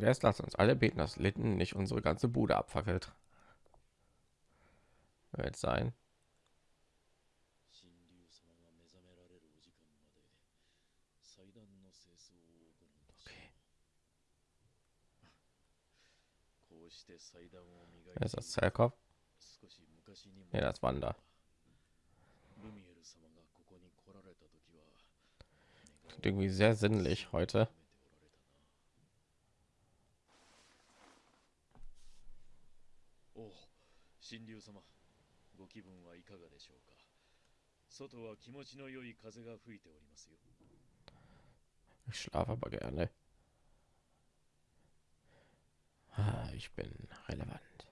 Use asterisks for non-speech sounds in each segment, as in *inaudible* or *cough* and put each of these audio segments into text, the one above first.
Und erst lasst uns alle beten, dass Litten nicht unsere ganze Bude abfackelt. Wird sein. Okay. Ist das Zellkopf? Ja, das Wander. irgendwie sehr sinnlich heute. 神竜様ご気分はいかがでしょうか外は気持ちの良い風が吹いておりますよ Ich schlafe aber gerne. Ich bin relevant.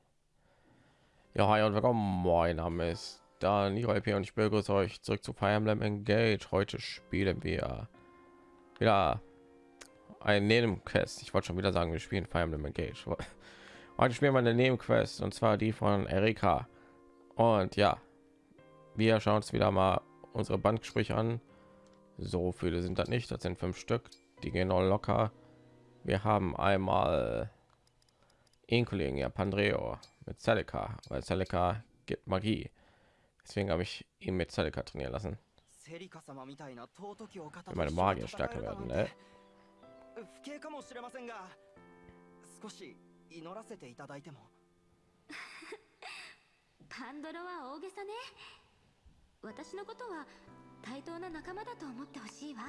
Ja, hi und willkommen. Mein Name ist Daniel und ich begrüße euch zurück zu Fire Emblem Engage. Heute spielen wir wieder ein Nebenquest. Ich wollte schon wieder sagen, wir spielen Fire Emblem Engage. Heute spielen wir eine Nebenquest und zwar die von Erika. Und ja, wir schauen uns wieder mal unsere Bandgespräche an. So viele sind das nicht, das sind fünf Stück. Die gehen auch locker. Wir haben einmal ihn Kollegen ja Pandreo mit Celica, weil Celica gibt Magie. Deswegen habe ich ihn mit Celica trainieren lassen. Meine Magier stärker werden, ne? 祈らせていただいても*laughs* パンドロは大げさね私のことは対等な仲間だと思ってほしいわ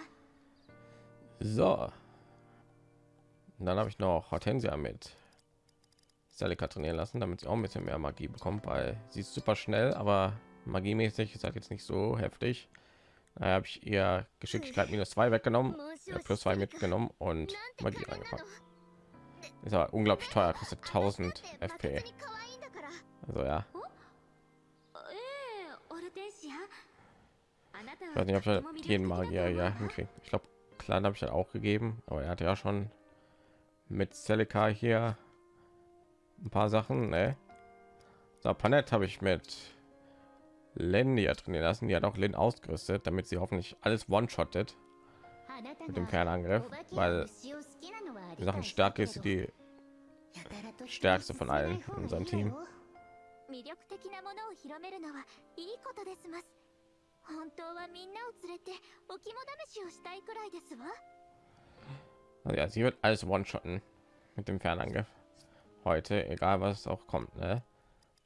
So. Und dann habe ich noch Hortensia mit Selika trainieren lassen, damit sie auch ein bisschen mehr Magie bekommt, weil sie ist super schnell, aber magiemäßig ist halt jetzt nicht so heftig. Da habe ich ihr Geschicklichkeit minus zwei weggenommen, ja, plus zwei mitgenommen und Magie reingepackt. Ist aber unglaublich teuer, kostet 1000 FP. Also ja. Ich weiß nicht, ob ich halt jeden Magier ja hinkriege. Ich glaube, klein habe ich halt auch gegeben, aber er hat ja schon mit Celica hier ein paar Sachen. Ne? So, Panett habe ich mit Len ja trainieren lassen. Die hat auch Lin ausgerüstet, damit sie hoffentlich alles one-shottet mit dem Kernangriff, weil Sachen Stärke ist die stärkste von allen in unserem Team. Also ja, sie wird alles one-shotten mit dem Fernangriff heute, egal was auch kommt. Ne?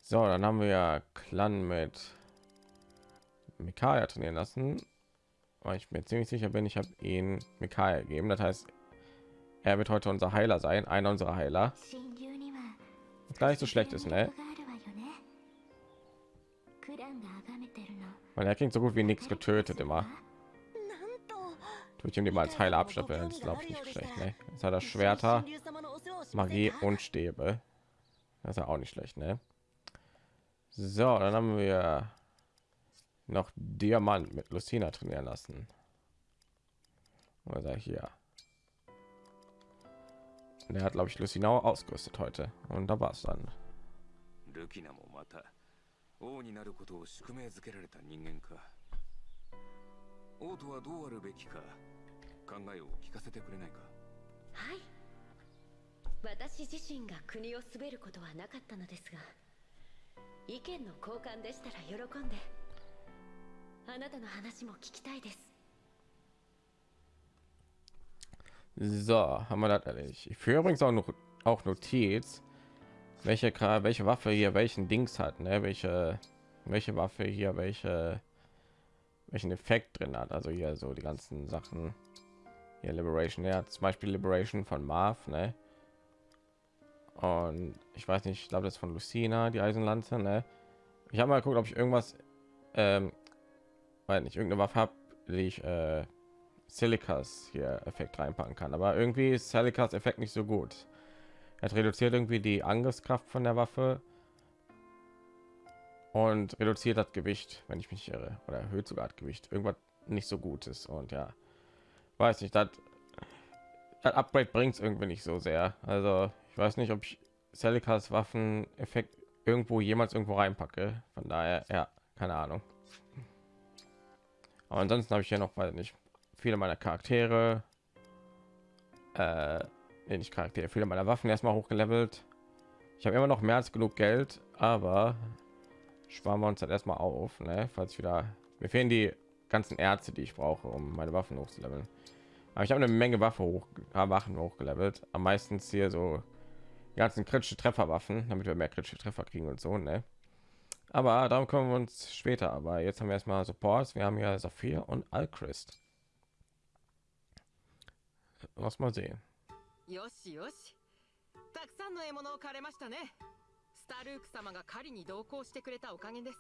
So, dann haben wir ja Clan mit Mikaya trainieren lassen. Weil ich mir ziemlich sicher bin, ich habe ihn Mikaya gegeben. Das heißt, er wird heute unser Heiler sein, einer unserer Heiler. gar nicht so schlecht ist, ne? Weil er klingt so gut wie nichts getötet immer. Ihm die mal als Heiler abstempeln, das glaube ich nicht schlecht, ne? Jetzt hat er Schwerter, Magie und Stäbe. Das ist ja auch nicht schlecht, ne? So, dann haben wir noch Diamant mit Lucina trainieren lassen. Oder hier. Und er hat, glaube ich, Lucinau ausgerüstet heute. Und da war es dann. 王になることを宿命づけられた人間か王とはどうあるべきか考えを聞かせてくれないかはい私自身が国を滑ることはなかったのですが意見の交換でしたら喜んであなたの話も聞きたいです So, haben wir das erledigt. Ich führe übrigens auch noch auch Notiz, welche welche Waffe hier welchen Dings hat, ne? welche welche Waffe hier welche welchen Effekt drin hat. Also hier so die ganzen Sachen. Hier Liberation, ja, zum Beispiel Liberation von Marv, ne? Und ich weiß nicht, ich glaube das von Lucina, die Eisenlanze, ne? Ich habe mal geguckt, ob ich irgendwas, ähm, weil nicht irgendeine Waffe habe, die ich äh, Silicas hier Effekt reinpacken kann. Aber irgendwie ist Silicas Effekt nicht so gut. Er reduziert irgendwie die Angriffskraft von der Waffe und reduziert das Gewicht, wenn ich mich irre, oder erhöht sogar das Gewicht. Irgendwas nicht so gut ist und ja, weiß nicht, das, Upgrade bringt es irgendwie nicht so sehr. Also ich weiß nicht, ob ich Silicas Waffen Effekt irgendwo jemals irgendwo reinpacke. Von daher, ja, keine Ahnung. Aber ansonsten habe ich ja noch, weil nicht viele meiner Charaktere, äh, nee, nicht Charaktere, viele meiner Waffen erstmal hochgelevelt. Ich habe immer noch mehr als genug Geld, aber sparen wir uns dann erstmal auf, ne? falls ich wieder mir fehlen die ganzen Ärzte, die ich brauche, um meine Waffen hochzuleveln. Aber ich habe eine Menge Waffe hoch, Waffen hochgelevelt. Am meisten hier so ganzen kritische Trefferwaffen, damit wir mehr kritische Treffer kriegen und so, ne? Aber darum kommen wir uns später. Aber jetzt haben wir erstmal Supports. Wir haben ja Saphir und Alchrist. Lass mal sehen. よしよし。たくさんの獲物を狩れましたね。スタルーク様が狩りに同行してくれたおかげです。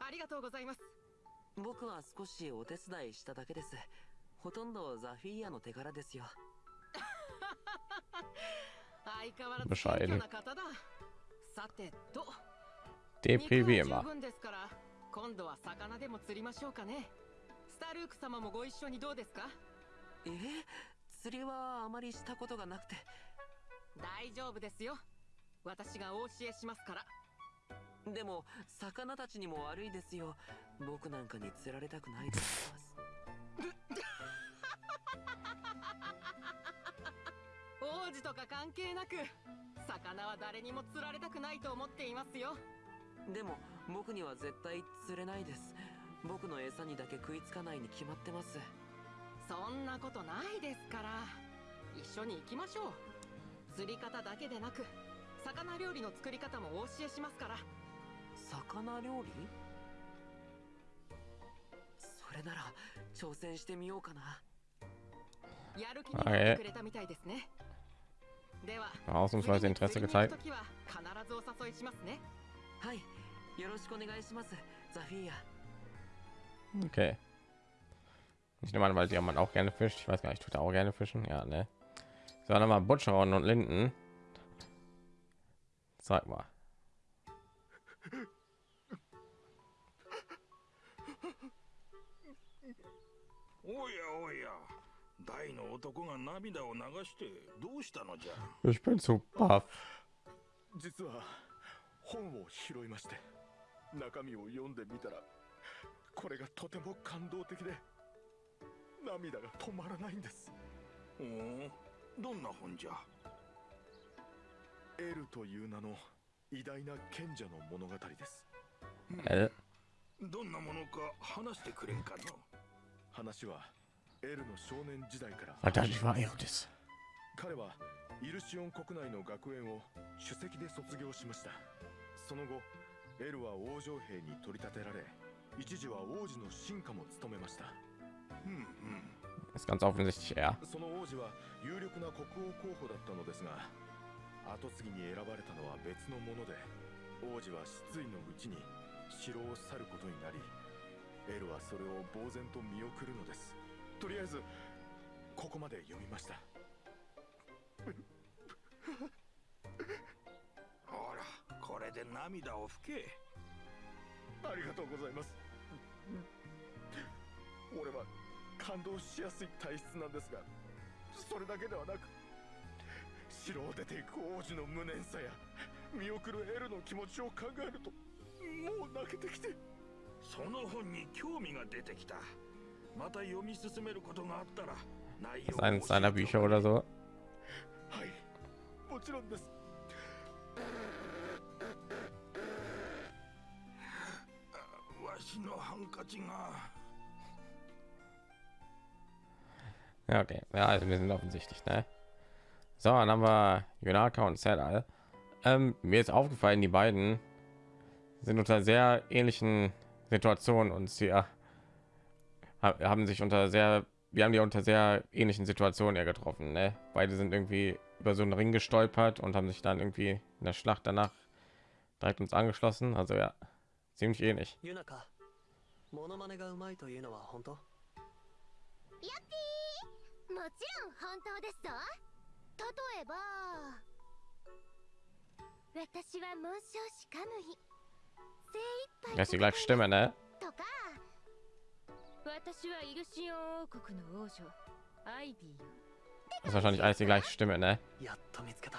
ありがとうございます。僕は少しお手伝いしただけです。ほとんどザフィーヤの手柄ですよ。*laughs* 相変わらず謙虚な方だ。さてと。Depri wie immer. 十分ですから今度は魚でも釣りましょうかね。スタルーク様もご一緒にどうですか？え？釣りはあまりしたことがなくて。大丈夫ですよ。私がお教えしますから。でも魚たちにも悪いですよ。僕なんかに釣られたくないです。王子とか関係なく魚は誰にも釣られたくないと思っていますよ。でも僕には絶対釣れないです。僕の餌にだけ食いつかないに決まってますそんなことないですから。一緒に行きましょう。釣り方だけでなく魚料理の作り方もお教えしますから。魚料理？それなら挑戦してみようかな。やる気になってくれたみたいですね。では Ausnahmsweise Interesse gezeigt. く時は必ずお誘いしますね。はいよろしくお願いします。ザフィーヤ。Okay. Ich nehme an, weil der Mann auch gerne fischt. Ich weiß gar nicht, tut er auch gerne fischen? Ja, ne. So, dann mal Butcheron und Linden. Zeig mal. おやおや大の男が涙を流してどうしたのじゃ Ich bin zu baff. 実は本を拾いまして中身を読んでみたらこれがとても感動的で 涙が止まらないんです。おおどんな本じゃ？エルという名の偉大な賢者の物語です。Äh, どんなものか話してくれんかの？話はエルの少年時代から。verdammt, ich war Erotis. 彼はイルシオン国内の学園を首席で卒業しました。その後エルは王女兵に取り立てられ一時は王子の進化も務めましたうんうん Ist ganz offensichtlich er. その王子は有力な国王候補だったのですが後継ぎに選ばれたのは別のもので王子は失意のうちに城を去ることになりエルはそれを呆然と見送るのです。とりあえずここまで読みました。*laughs* ほらこれで涙を拭け。ありがとうございます。俺は感動しやすい体質なんですがそれだけではなく城を出ていく王子の無念さや見送るエルの気持ちを考えるともう泣けてきて。その本に興味が出てきた。また読み進めることがあったら内容 eines seiner を教えて Bücher oder so. はい。もちろんです。わしのハンカチが Ja, okay. Ja, also wir sind offensichtlich, ne? So, dann haben wir Yonaka und Sedal. Ähm, mir ist aufgefallen, die beiden sind unter sehr ähnlichen Situationen und sie äh, ha- haben sich unter sehr, wir haben die unter sehr ähnlichen Situationen ja getroffen. Ne? Beide sind irgendwie über so einen Ring gestolpert und haben sich dann irgendwie in der Schlacht danach direkt uns angeschlossen. Also ja, ziemlich ähnlich. ユもちろん本当ですぞ。例えば私は紋章師カムイ精一杯 Das ist die gleiche Stimme, ne? とか私はイルシオン王国の王女アイビーよ。Das ist wahrscheinlich alles die gleiche Stimme, ne? やっと見つけた。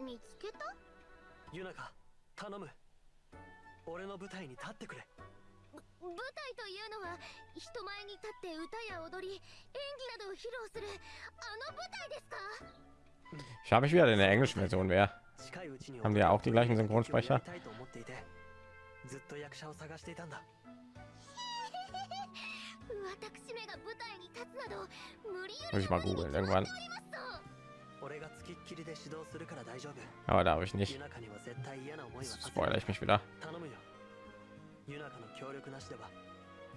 見つけた？ユナカ頼む。俺の舞台に立ってくれ舞台というのは人前に立って歌や踊り演技などを 披露するあの舞台ですか Ich habe mich wieder in der englischen Version wer. 近いうちに Haben die ja auch die gleichen や Synchronsprecher? りたいと思っていてずっと役者を探していたんだ私めが舞台に立つなど無理や Muss ich mal googeln irgendwann. 俺がつきっきりで指導するから大丈夫 Aber darf ich nicht. ユナカには絶対嫌な思いはさせ Spoiler ない ich mich wieder. 頼むよ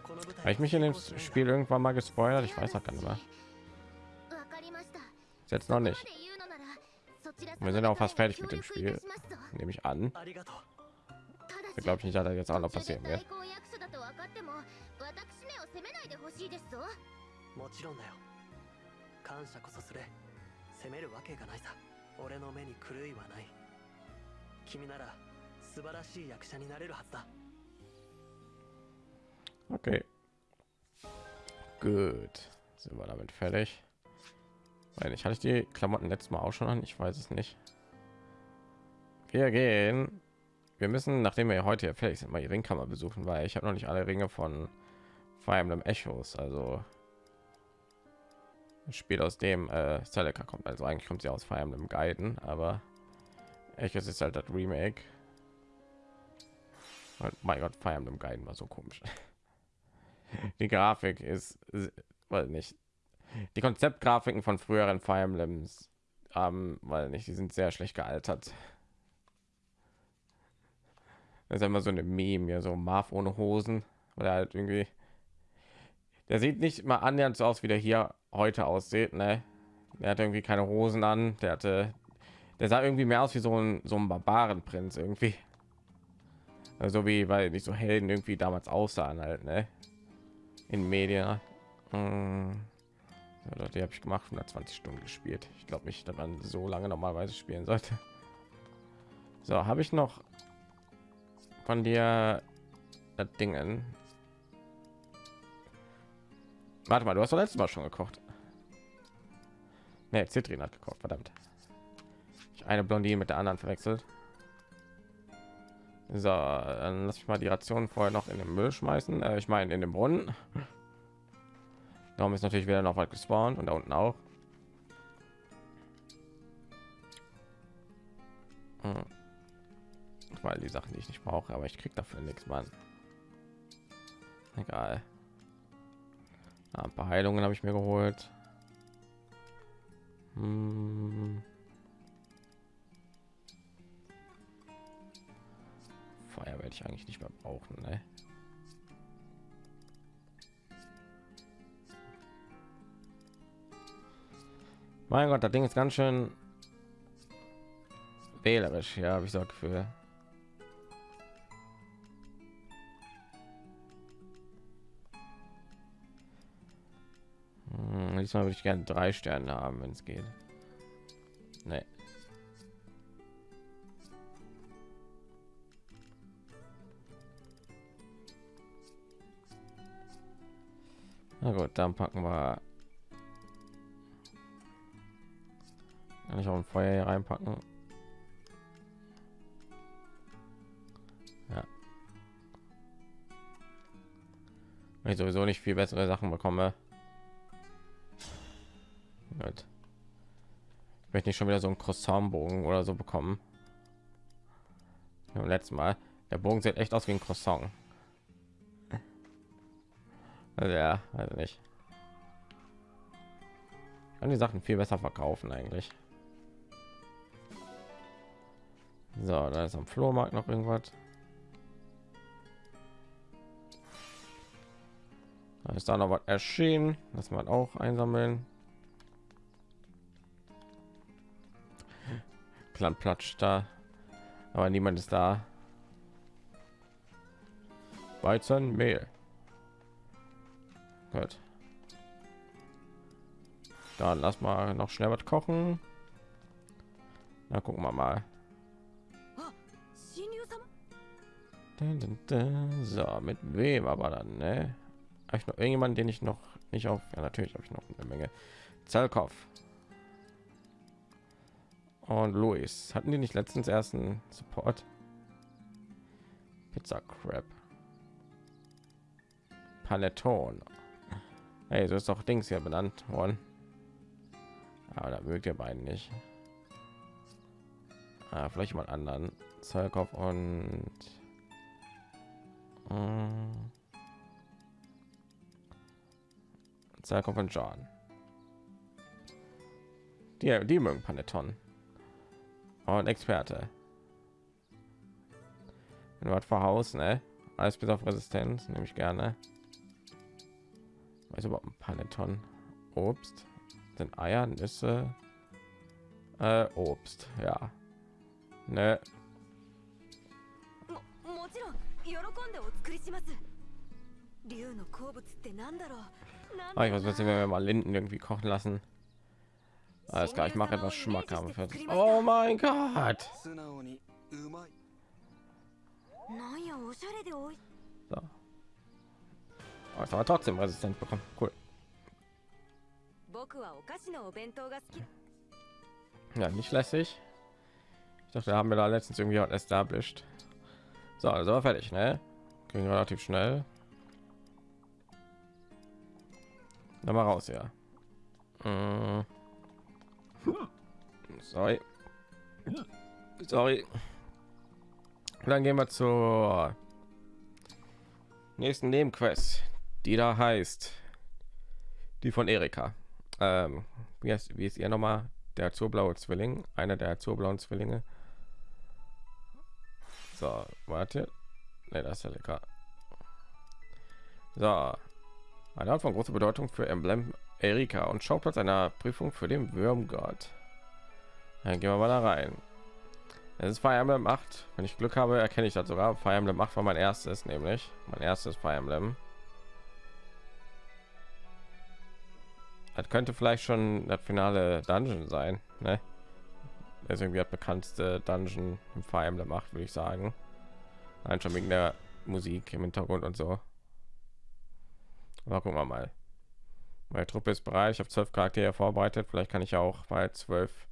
Habe 台 ich mich in dem Spiel irgendwann mal gespoilert? Ich weiß auch gar nicht mehr. わかりました Bis Jetzt noch そこま nicht. で言うのならそちら Wir sind auch fast 様 fertig mit 方 dem に協力い Spiel. たしますぞ Nehme ich an. ありがとうただし Ich glaube nicht, dass das jetzt auch noch 途中で passieren wird. 代行役所だと分かっても私めを責めないでほしいですぞもちろんだよ感謝こそすれ責めるわけがないさ俺の目に狂いはない君なら素晴らしい役者になれるはずだ Okay. Gut. Sind wir damit fertig? Weil ich hatte die Klamotten letztes Mal auch schon an. Ich weiß es nicht. Wir gehen. Wir müssen, nachdem wir heute fertig sind, mal die Ringkammer besuchen, weil ich habe noch nicht alle Ringe von Fire Emblem Echos. Also ein Spiel aus dem äh, Celica kommt. Also eigentlich kommt sie aus Fire Emblem Gaiden, aber Echos ist halt das Remake. Und mein Gott, Fire Emblem Gaiden war so komisch. *laughs* *laughs* Die Grafik ist, weil nicht die Konzeptgrafiken von früheren Fire Emblems, ähm, weil nicht, die sind sehr schlecht gealtert. Das ist immer so eine Meme, hier so Marv ohne Hosen, weil er halt irgendwie, der sieht nicht mal annähernd so aus, wie der hier heute aussieht, ne? Der hat irgendwie keine Hosen an, der hatte, der sah irgendwie mehr aus wie so ein so ein Barbarenprinz irgendwie. Also wie, weil nicht so Helden irgendwie damals aussahen halt, ne? In Medien. Hm. Die habe ich gemacht, 120 Stunden gespielt. Ich glaube nicht, dass man so lange normalerweise spielen sollte. So, habe ich noch von dir Dingen. Warte mal, du hast doch letztes Mal schon gekocht. Ne, Zitrin hat gekocht, verdammt. Ich eine Blondine mit der anderen verwechselt. So, dann lass ich mal die Ration vorher noch in den Müll schmeißen. Äh, ich meine in den Brunnen. Darum ist natürlich wieder noch was gespawnt und da unten auch. Hm. Weil die Sachen, die ich nicht brauche, aber ich krieg dafür nichts, Mann. Egal. Ah, ein paar Heilungen habe ich mir geholt. Hm. Feuer werde ich eigentlich nicht mehr brauchen, ne? Mein Gott, das Ding ist ganz schön wählerisch, ja, habe ich so Gefühl. Hm, diesmal würde ich gerne drei Sterne haben, wenn es geht. Nee. Na gut, dann packen wir Kann ich auch ein Feuer hier reinpacken? Ja. Wenn ich sowieso nicht viel bessere Sachen bekomme. Gut. Ich möchte nicht schon wieder so einen Croissant-Bogen oder so bekommen. Beim letzten Mal. Der Bogen sieht echt aus wie ein Croissant. Also ja, also nicht. Ich kann die Sachen viel besser verkaufen eigentlich. So, da ist am Flohmarkt noch irgendwas. Da ist da noch was erschienen, das man auch einsammeln. Clan Platsch da, aber niemand ist da. Weizen, Mehl. Gut. Dann lass mal noch schnell was kochen. Na gucken wir mal. So, mit wem aber dann, ne? Habe ich noch irgendjemanden, den ich noch nicht auf... Ja, natürlich habe ich noch eine Menge. Zalkov. Und Luis. Hatten die nicht letztens ersten Support? Pizza Crab. Panettone. Hey, so ist doch Dings hier benannt worden. Aber da mögt ihr beiden nicht. Ah, vielleicht mal anderen. Zerkopf und mm, Zerkopf und John. Die, die mögen Panettone. Und Experte. Wenn du was vor Haus, ne? Alles bis auf Resistenz, nehme ich gerne. Weiß überhaupt ein Paneton. Obst. Sind Eier, Nüsse. Äh, Obst, ja. Ne. Ah, ich weiß nicht, wenn wir mal Linden irgendwie kochen lassen. Alles klar, ich mache etwas schmackhaft. Oh mein Gott! Also, das war trotzdem resistent bekommen. Cool. Ja, nicht lässig. Ich dachte, haben wir da letztens irgendwie auch established. So, also war fertig, ne? Ging relativ schnell. Dann mal raus, ja. Mhm. Sorry. Sorry. Dann gehen wir zur nächsten Nebenquest die da heißt die von Erika. Ähm, wie, heißt, wie ist ihr nochmal? Der azurblaue Zwilling, einer der azurblauen Zwillinge. So, warte. Ne, das ist ja lecker. So, eine Art von großer Bedeutung für Emblem Erika und Schauplatz einer Prüfung für den Würmgott. Dann gehen wir mal da rein. Es ist Fire Emblem 8. Wenn ich Glück habe, erkenne ich das sogar. Fire Emblem 8 war mein erstes, nämlich mein erstes Fire Emblem. Das könnte vielleicht schon das finale Dungeon sein, ne? Das ist irgendwie das bekannteste Dungeon im Fire Emblem 8, würde ich sagen. Nein, schon wegen der Musik im Hintergrund und so. Aber gucken wir mal. Meine Truppe ist bereit. Ich habe zwölf Charaktere vorbereitet. Vielleicht kann ich auch bei zwölf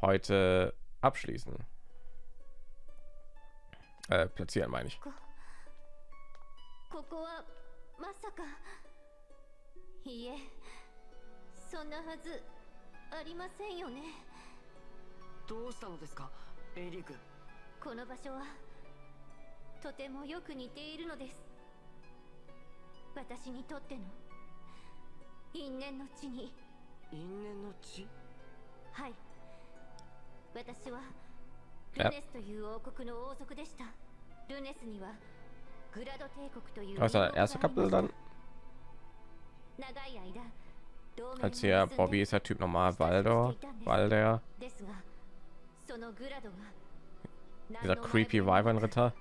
heute abschließen. Äh, platzieren meine ich. ここはまさかいいえ そんなはずありませんよね。どうしたのですかエイリークこの場所はとてもよく似ているのです。私にとっての。因縁の地に。因縁の地？はい。私はやルネスという王国の王族でした。ルネスにはグラド帝国という王国がありま?した。長い間 als hier Bobby ist der Typ normal Waldo, Walder. Dieser creepy Weibernritter.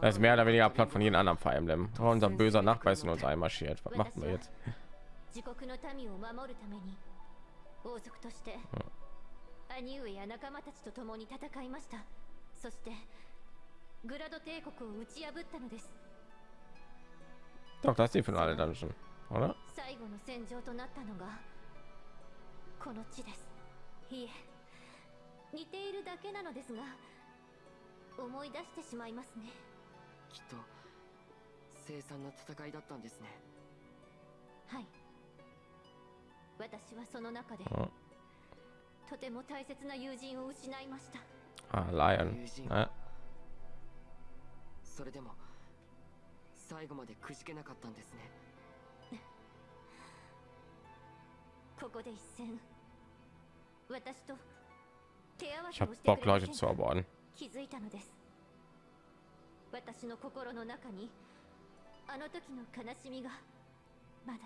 Das ist mehr oder weniger platt von jedem anderen Fire Emblem. Oh, unser böser Nachbar ist in uns einmarschiert. Was machen wir jetzt? Ja. Doch, das ist die finale Dungeon, oder? 最後の戦場となったのがこの地ですいえ似ているだけなのですが思い出してしまいますねきっと凄惨な戦いだったんですねはい私はその中で.とても大切な友人を失いました Ah, Lion. 友人 Ne? それでも最後までくじけなかったんですね。*laughs* ここで一戦。私と手合わせをしてくれ.気づいたのです。私の心の中にあの時の悲しみがまだ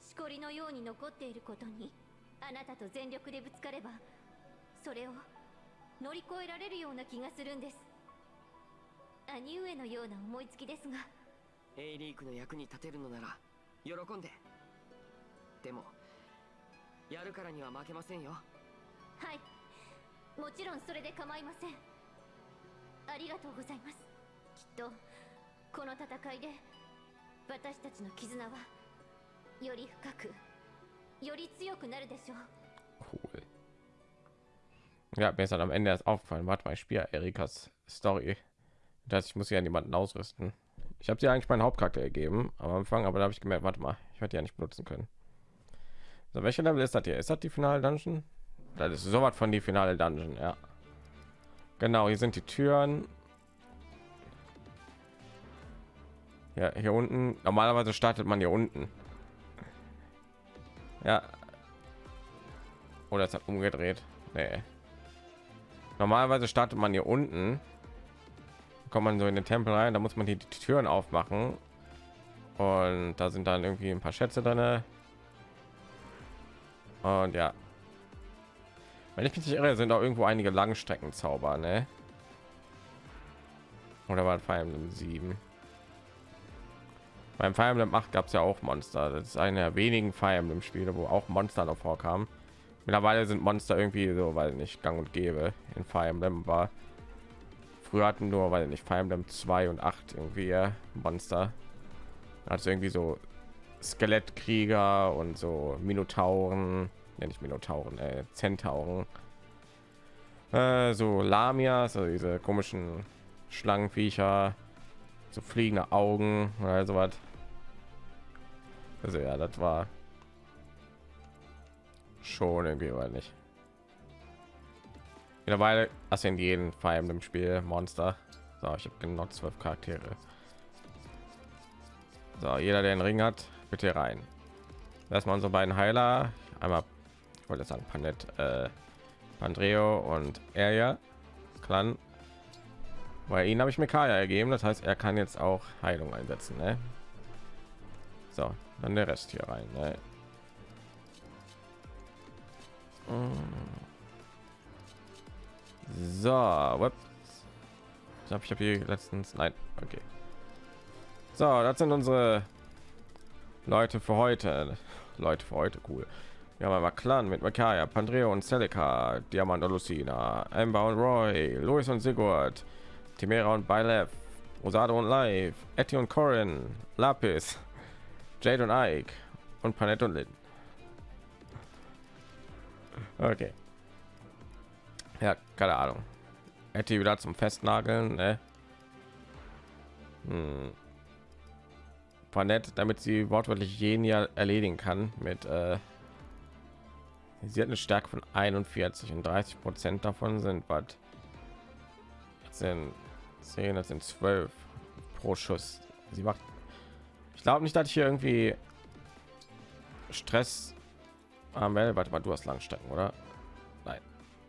しこりのように残っていることにあなたと全力でぶつかればそれを乗り越えられるような気がするんです兄上のような思いつきですがエイリークの役に立てるのなら喜んででもやるからには負けませんよはいもちろんそれで構いませんありがとうございますきっとこの戦いで私たちの絆はより深くより強くなるでしょう Cool. Ja, mir ist dann am Ende erst aufgefallen. Warte mal, ich spiele Erikas Story. Das heißt, ich muss ja niemanden ausrüsten. Ich habe sie eigentlich meinen Hauptcharakter gegeben am Anfang, aber da habe ich gemerkt, warte mal, Ich werde ja nicht benutzen können. So, welche Level ist das hier? Ist das die finale Dungeon? Das ist sowas von die finale Dungeon, ja. Genau, hier sind die Türen. Ja, hier unten. Normalerweise startet man hier unten. Ja. Oder es hat umgedreht. Nee. Normalerweise startet man hier unten. Kommt man so in den Tempel rein, da muss man hier die Türen aufmachen. Und da sind dann irgendwie ein paar Schätze drin. Und ja. Wenn ich mich nicht irre, sind auch irgendwo einige Langstreckenzauber, ne? Oder war Fire Emblem 7? Beim Fire Emblem 8 gab es ja auch Monster. Das ist eine der wenigen Fire Emblem Spiele, wo auch Monster noch vorkamen. Mittlerweile sind Monster irgendwie so, weil nicht gang und gäbe in Fire Emblem war. Früher hatten nur, weil nicht Fire Emblem 2 und 8 irgendwie Monster. Also irgendwie so Skelettkrieger und so Minotauren, ja nicht Minotauren, äh, Zentauren. Äh, so Lamias, also diese komischen Schlangenviecher, so fliegende Augen oder so was. Also ja, das war schon irgendwie, weil nicht. Mittlerweile hast in jedem Fire Emblem Spiel Monster. So, ich habe genau zwölf Charaktere. So, jeder, der einen Ring hat, bitte rein. Erstmal unsere beiden Heiler. Einmal, ich wollte sagen, Panet, äh, Pandreo und er ja Clan. Weil ihn habe ich mir Kaya ergeben, das heißt, er kann jetzt auch Heilung einsetzen. Ne? So, dann der Rest hier rein. Ne? So, ich habe ich habe hier letztens nein, okay. So, das sind unsere Leute für heute. Leute für heute, cool. Wir haben einmal Clan mit Makaya, Pandreo und Celica, Diamant und Lucina, Amber und Roy, Louis und Sigurd, Timera und Bylef, Rosado und Live, Etty und Corin, Lapis, Jade und Ike und Panette und Lynn. Okay. Ja, keine Ahnung. Etty wieder zum Festnageln, ne? Hm. Panette, damit sie wortwörtlich jeden ja erledigen kann mit äh, sie hat eine Stärke von 41 und 30 Prozent davon sind was sind 10 das sind 12 pro Schuss. Sie macht ich glaube nicht, dass ich hier irgendwie Stress am ah, warte mal, du hast Langstrecken, oder?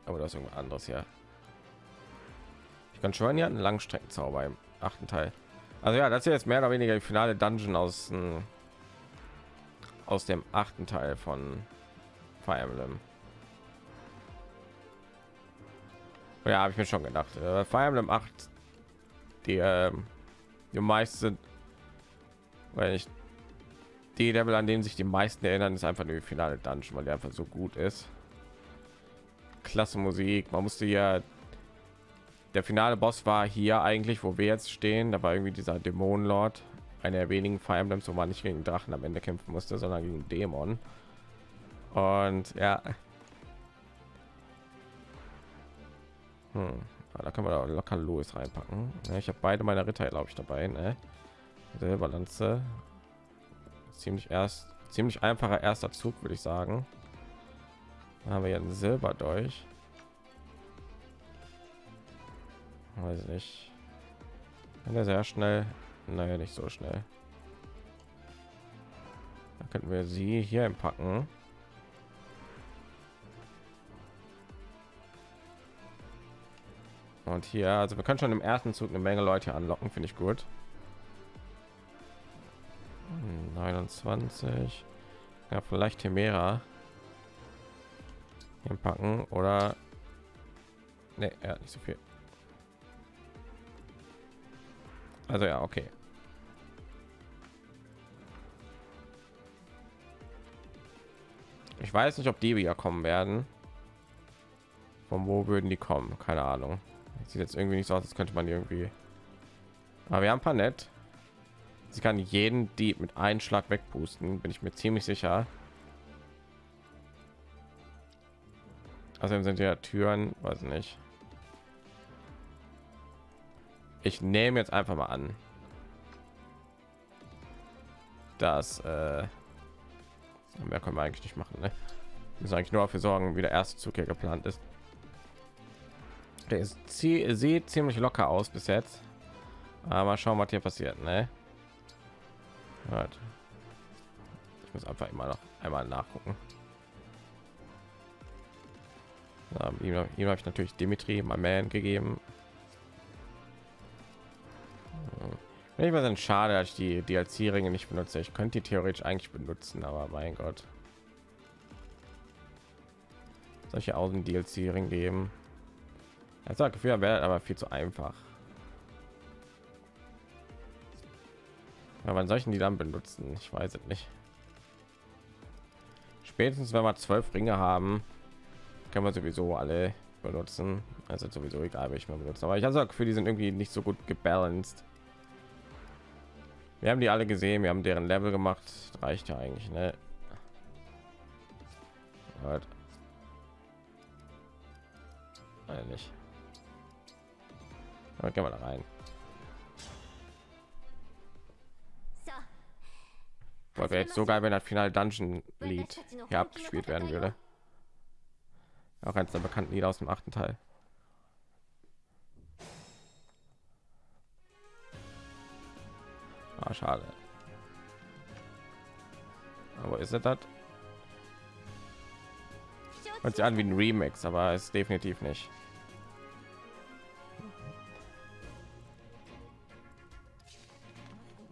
Aber du hast irgendwas anderes ja. Ich kann schon ja einen Langstreckenzauber im achten Teil. Also ja, das ist jetzt mehr oder weniger die finale Dungeon aus äh, aus dem achten Teil von Fire Emblem. Ja, habe ich mir schon gedacht. Äh, Fire Emblem 8, die, äh, die meisten, weil ich die Level, an denen sich die meisten erinnern, ist einfach die finale Dungeon, weil die einfach so gut ist. Klasse Musik. Man musste ja der finale Boss war hier eigentlich, wo wir jetzt stehen. Da war irgendwie dieser Dämonenlord, einer der wenigen Fire Emblems, wo man nicht gegen Drachen am Ende kämpfen musste, sondern gegen Dämon. Und ja, hm. da können wir locker Louis reinpacken. Ich habe beide meine Ritter, glaube ich, dabei. Ne? Silberlanze, ziemlich erst ziemlich einfacher erster Zug, würde ich sagen. Da haben wir einen Silber durch. weiß nicht. Wenn er sehr schnell naja nicht so schnell. Da könnten wir sie hier packen und hier also wir können schon im ersten zug eine menge leute anlocken finde ich gut. 29 ja vielleicht Temera packen oder nee, ja, nicht so viel Also ja, okay. Ich weiß nicht, ob die wieder kommen werden. Von wo würden die kommen? Keine Ahnung. sieht jetzt irgendwie nicht so aus, als könnte man irgendwie. Aber wir haben ein paar nett. Sie kann jeden Dieb mit einem Schlag wegpusten, bin ich mir ziemlich sicher. Also sind ja Türen, weiß nicht. ich nehme jetzt einfach mal an dass äh, Mehr können wir eigentlich nicht machen. Ne? Wir müssen eigentlich nur dafür sorgen, wie der erste Zug hier geplant ist. Der ist, sieht ziemlich locker aus bis jetzt. Aber schauen, was hier passiert. Ne? Ich muss einfach immer noch einmal nachgucken. Ja, ihm, ihm habe ich natürlich Dimitri, mein Man, gegeben. Wenn ich was schade, dass ich die DLC-Ringe nicht benutze. Ich könnte die theoretisch eigentlich benutzen, aber mein Gott. Solche Außen DLC-Ring geben. Er sagt, Gefühl wäre aber viel zu einfach. Aber wann solchen die dann benutzen? Ich weiß es nicht. Spätestens wenn wir zwölf Ringe haben, können wir sowieso alle benutzen. Also sowieso egal, welche man benutzt. Aber ich habe Gefühl, die sind irgendwie nicht so gut gebalanced. Wir haben die alle gesehen, wir haben deren Level gemacht. Das reicht ja eigentlich, ne? Halt. Nicht. Aber gehen wir da rein. Weil wäre jetzt so geil, wenn das Final Dungeon Lied hier abgespielt werden würde. Auch eines der bekannten Lieder aus dem achten Teil. Ah, schade. Aber ist es das? Hört sich an wie ein Remix, aber ist definitiv nicht.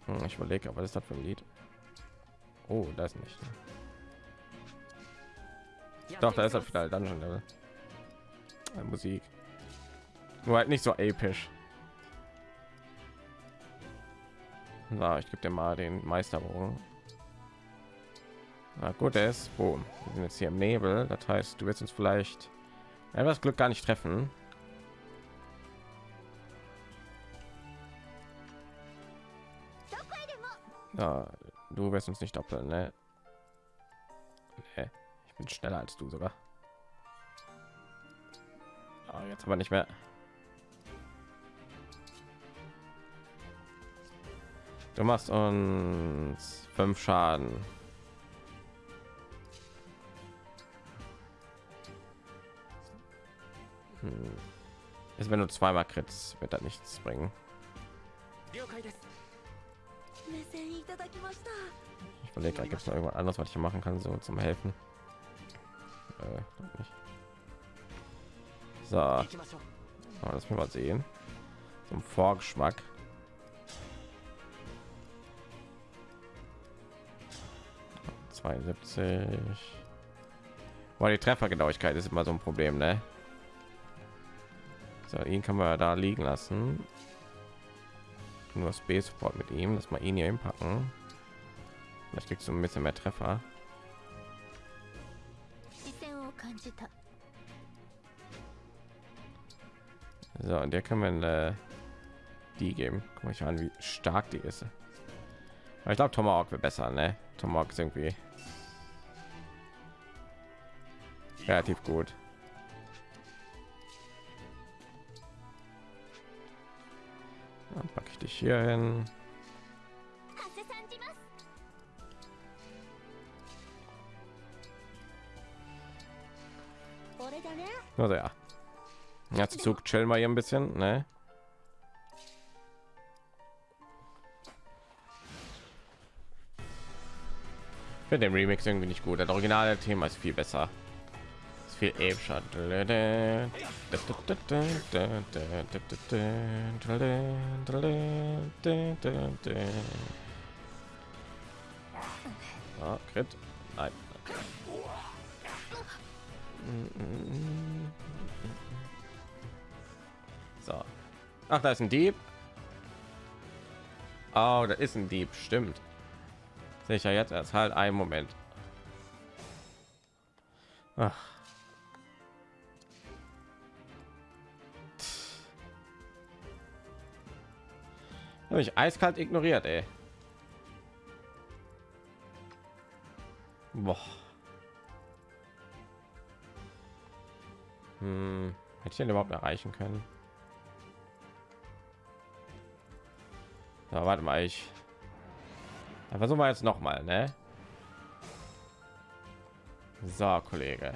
Hm, ich überlege, aber ist das für ein Lied? Oh, das nicht. Doch, da ist er wieder Dungeon Level. Musik. Nur halt nicht so episch. Na, ich gebe dir mal den Meisterbogen. Na gut, er ist. Boom. Wir sind jetzt hier im Nebel. Das heißt, du wirst uns vielleicht etwas Glück gar nicht treffen. Ja, du wirst uns nicht doppeln, ne? Nee, bin schneller als du sogar. Oh, jetzt aber nicht mehr. Du machst uns fünf Schaden. Hm. Ist wenn du zweimal Krits wird da nichts bringen. Ich überlege, gibt es noch irgendwas anderes, was ich machen kann, so zum helfen. Äh, so, oh, lass mich mal sehen. Zum Vorgeschmack. 72 weil die Treffergenauigkeit ist immer so ein Problem, ne? So, ihn kann man da liegen lassen. Nur Space Support mit ihm, dass man ihn hier hinpacken. Vielleicht kriegst du ein bisschen mehr Treffer. So, und der kann man äh, die geben. Guck mal an, wie stark die ist. Aber ich glaube, Tomahawk wird besser, ne? Tomahawk ist irgendwie relativ gut. Dann packe ich dich hier hin. Also ja. Jetzt Zug chillen wir hier ein bisschen, ne? Für den Remix irgendwie nicht gut. Das originale Thema ist viel besser viel epischer. Ah. Nein. So. Ach, da ist ein Dieb. Oh, da ist ein Dieb. Stimmt. Sicher jetzt erst halt ein Moment. Ach. Habe ich eiskalt ignoriert, ey. Boah. Hm, hätte ich den überhaupt erreichen können? Ja, warte mal, ich. Ja, versuchen wir jetzt noch mal, ne? So, Kollege.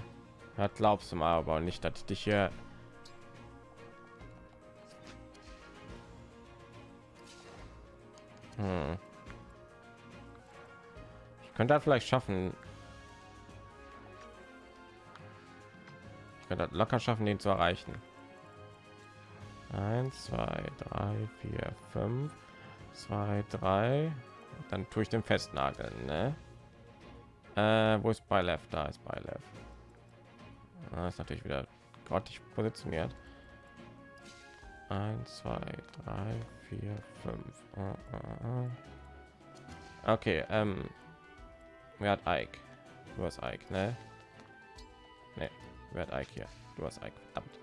Das glaubst du mal aber nicht, dass ich dich hier Hm. Ich könnte halt vielleicht schaffen. Könnte halt locker schaffen, den zu erreichen. Eins, zwei, drei, vier, fünf, zwei, drei. Dann tue ich den festnageln, ne? Äh, wo ist bei left? Da ist bei left. Ah, ist natürlich wieder grottig positioniert. Eins, zwei, drei, vier, fünf. Ah, ah, ah. Okay, ähm, wer hat Ike? Du hast Ike, ne? Ne, wer hat Ike hier? Du hast Ike, verdammt.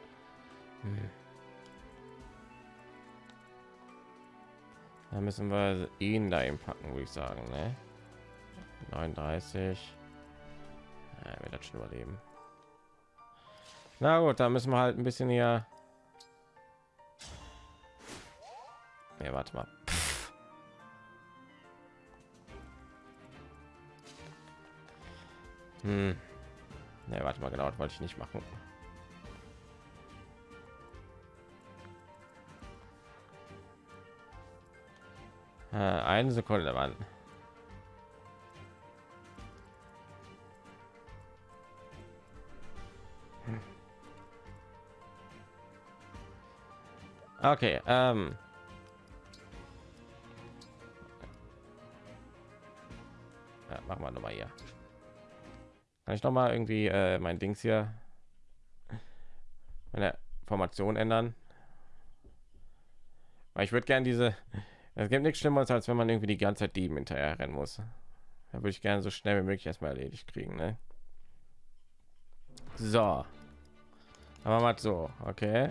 Hm. Da müssen wir ihn da packen, würde ich sagen, ne? 39. Ja, wird das schon überleben. Na gut, da müssen wir halt ein bisschen hier. Nee, warte mal. Hm. Nee, warte mal, genau, das wollte ich nicht machen. Äh, eine Sekunde, Mann. Okay, ähm. Ja, machen wir noch mal hier. Kann ich noch mal irgendwie äh, mein Dings hier meine Formation ändern? Weil ich würde gerne diese es gibt nichts Schlimmeres, als wenn man irgendwie die ganze Zeit Dieben hinterher rennen muss. Da würde ich gerne so schnell wie möglich erstmal erledigt kriegen. Ne? So. Aber mal so, okay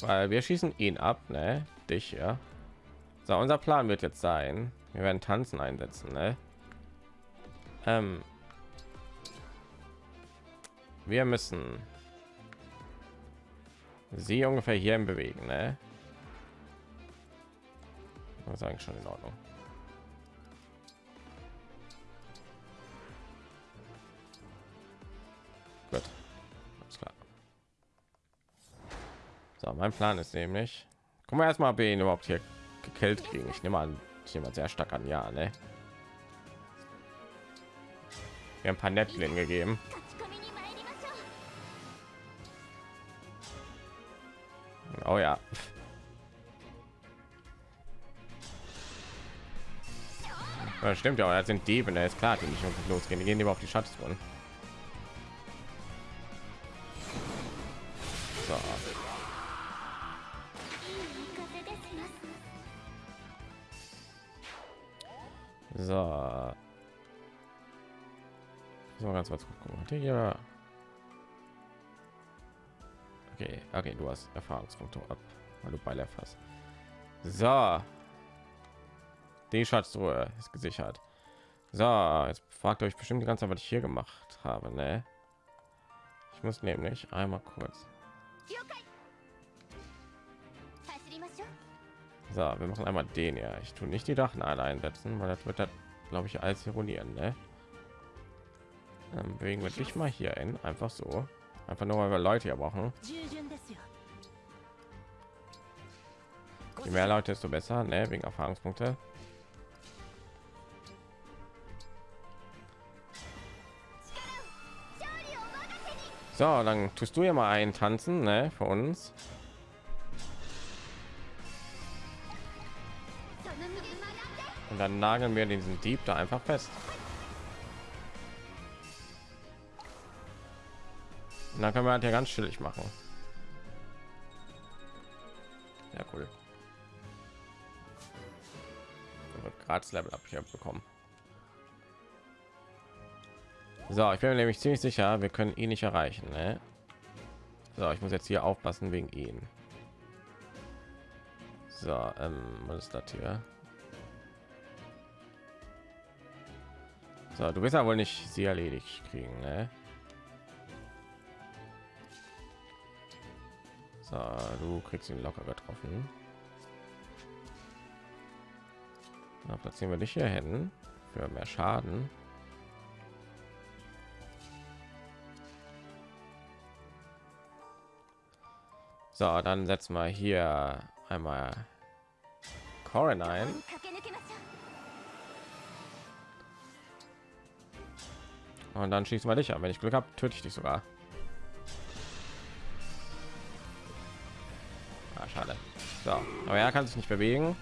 weil wir schießen ihn ab ne? dich ja so unser plan wird jetzt sein wir werden tanzen einsetzen ne? ähm, wir müssen sie ungefähr hier im bewegen ne? das ist eigentlich schon in ordnung Gut. So, mein Plan ist nämlich, gucken wir erstmal, ob ihn überhaupt hier gekillt kriegen. Ich nehme an, ich nehme sehr stark an, ja, ne? Wir haben ein paar Nettchen gegeben. Oh ja. ja stimmt ja, das sind Diebe, ne? ist klar, die nicht losgehen, die gehen lieber auf die Schatztruhen. So. So. So ganz kurz gucken. Hier. Okay, du hast Erfahrungspunkte ab, weil du Beilev hast. So. Die Schatztruhe ist gesichert. So, jetzt fragt euch bestimmt die ganze Zeit, was ich hier gemacht habe, ne? Ich muss nämlich einmal kurz. So, wir machen einmal den ja. Ich tue nicht die Dachen alle einsetzen, weil das wird das, glaube ich, als ironieren. Ne? Dann bewegen wir dich mal hier hin, einfach so. Einfach nur, weil wir Leute hier brauchen. Je mehr Leute, desto besser, ne? wegen Erfahrungspunkte. So, dann tust du ja mal einen tanzen, ne, für uns. Und dann nageln wir diesen Dieb da einfach fest. Und dann können wir halt ja ganz chillig machen. Ja, cool. Gratis Level ab bekommen. So, ich bin mir nämlich ziemlich sicher, wir können ihn nicht erreichen. Ne? So, ich muss jetzt hier aufpassen wegen ihn. So, ähm, was ist das hier? So, du bist ja wohl nicht sie erledigt kriegen, ne? So, du kriegst ihn locker getroffen. Da platzieren wir dich hier hin für mehr Schaden. So, dann setzen wir hier einmal Corin ein. Und dann schießt mal dich an. Wenn ich Glück habe, töte ich dich sogar. Ah, schade. So, aber er kann sich nicht bewegen.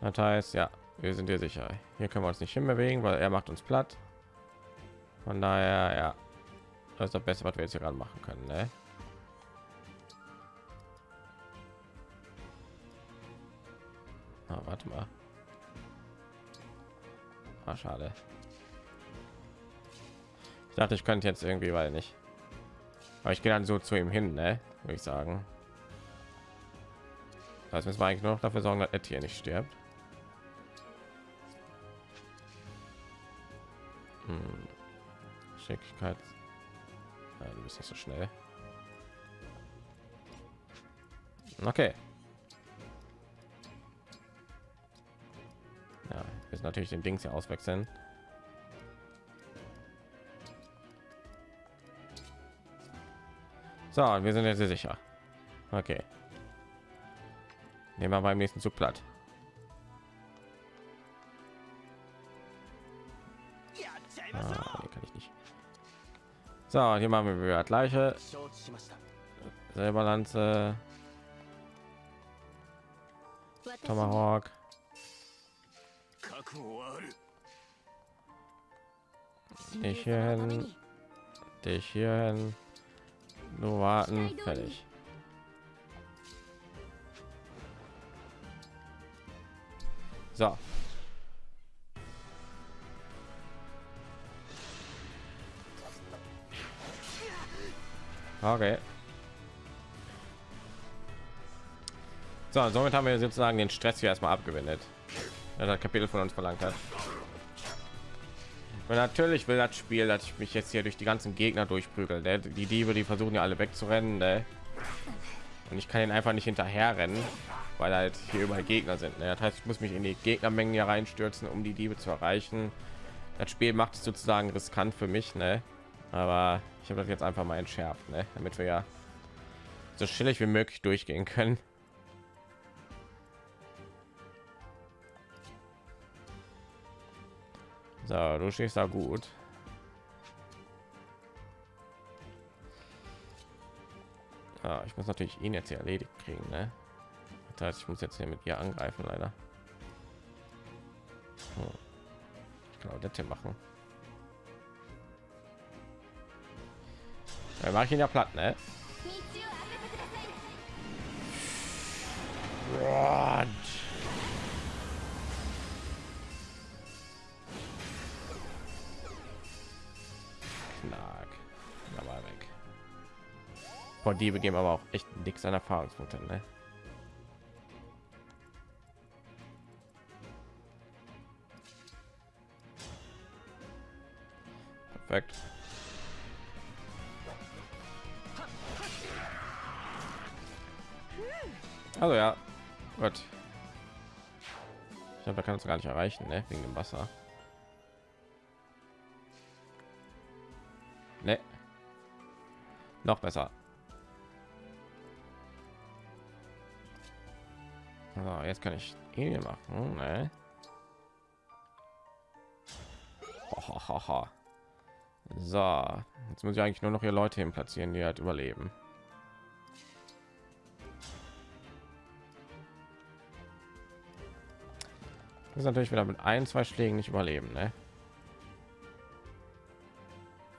Das heißt, ja, wir sind hier sicher. Hier können wir uns nicht hinbewegen, weil er macht uns platt. Von daher, ja, das ist das Beste, was wir jetzt hier gerade machen können. Ne? Ah, warte mal. Ah, schade. Ich dachte, ich könnte jetzt irgendwie, weil nicht. Aber ich gehe dann so zu ihm hin, ne? Würde ich sagen. Das müssen wir eigentlich nur noch dafür sorgen, dass Ed hier nicht stirbt. Schicklichkeit. Ja, du bist nicht so schnell. Okay. Ja, müssen natürlich den Dings hier auswechseln. So, wir sind jetzt sicher. Okay. Nehmen wir beim nächsten Zug platt. So, hier machen wir wieder gleiche. Selber Lanze. Tomahawk. Dich hierhin. Dich hierhin. Nur warten. Fertig. So. Okay. So, somit haben wir sozusagen den Stress hier erstmal abgewendet. Das Kapitel von uns verlangt hat. Und natürlich will das Spiel, dass ich mich jetzt hier durch die ganzen Gegner durchprügel. Ne? Die Diebe, die versuchen ja alle wegzurennen. Ne? Und ich kann ihn einfach nicht hinterher rennen, weil halt hier überall Gegner sind. Ne? Das heißt, ich muss mich in die Gegnermengen hier reinstürzen, um die Diebe zu erreichen. Das Spiel macht es sozusagen riskant für mich, ne? Aber ich habe das jetzt einfach mal entschärft, ne? Damit wir ja so chillig wie möglich durchgehen können. So, du stehst da gut. Ah, ich muss natürlich ihn jetzt hier erledigt kriegen, ne? Das heißt, ich muss jetzt hier mit ihr angreifen, leider. Hm. Ich auch das hier machen. Dann mache ich ihn ja platt, ne? Knack. Da weg. Von die begeben aber auch echt nix an Erfahrungspunkten, ne? Perfekt. Also ja, gut. Ich glaube, da kann es gar nicht erreichen, ne? wegen dem Wasser. Ne. Noch besser. So, jetzt kann ich ihn hier machen, ne? So, jetzt muss ich eigentlich nur noch hier Leute hin platzieren, die halt überleben. Ist natürlich wieder mit ein, zwei Schlägen nicht überleben, ne?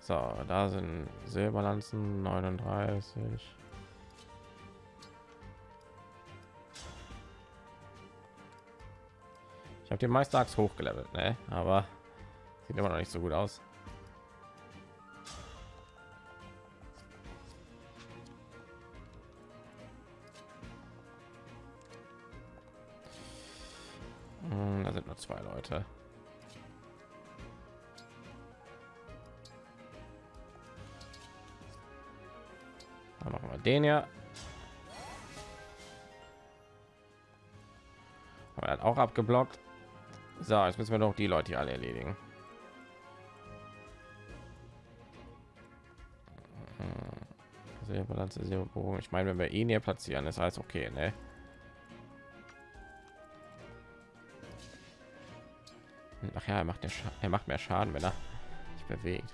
So, da sind Silberlanzen 39. Ich habe den Meisterachs hochgelevelt, ne? Aber sieht immer noch nicht so gut aus. Zwei Leute. Dann machen wir den ja. Aber er hat auch abgeblockt. So, jetzt müssen wir noch die Leute hier alle erledigen. Balance, Bogen. Ich meine, wenn wir ihn hier platzieren, ist alles okay, ne? Ja, er macht, er macht mehr Schaden, wenn er sich bewegt.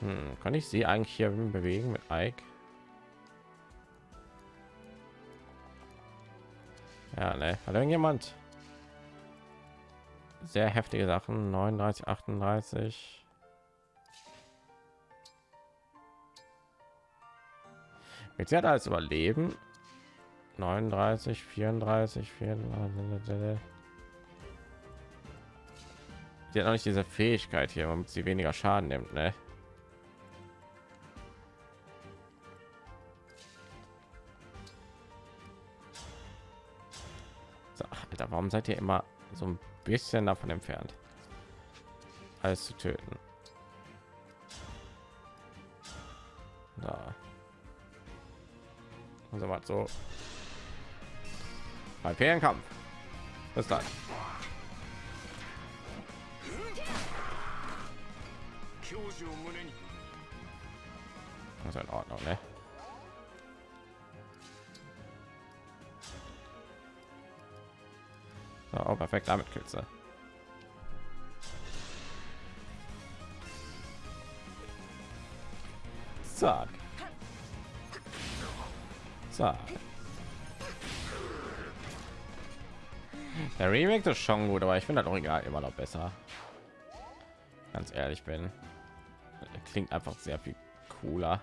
Hm, kann ich sie eigentlich hier bewegen mit Ike? Ja, ne, hat irgendjemand sehr heftige Sachen 39 38 Jetzt hat alles überleben 39 34 34 Sie hat noch nicht diese Fähigkeit hier, damit sie weniger Schaden nimmt, ne? So, Alter, warum seid ihr immer so ein bisschen davon entfernt, alles zu töten? Da. Also mal so. Bei Kampf. Bis dann. Das ist in Ordnung, ne? So, oh, perfekt, damit killst du. Zack. Der Remake ist schon gut, aber ich finde das Original immer noch besser. Ganz ehrlich bin. Klingt einfach sehr viel cooler.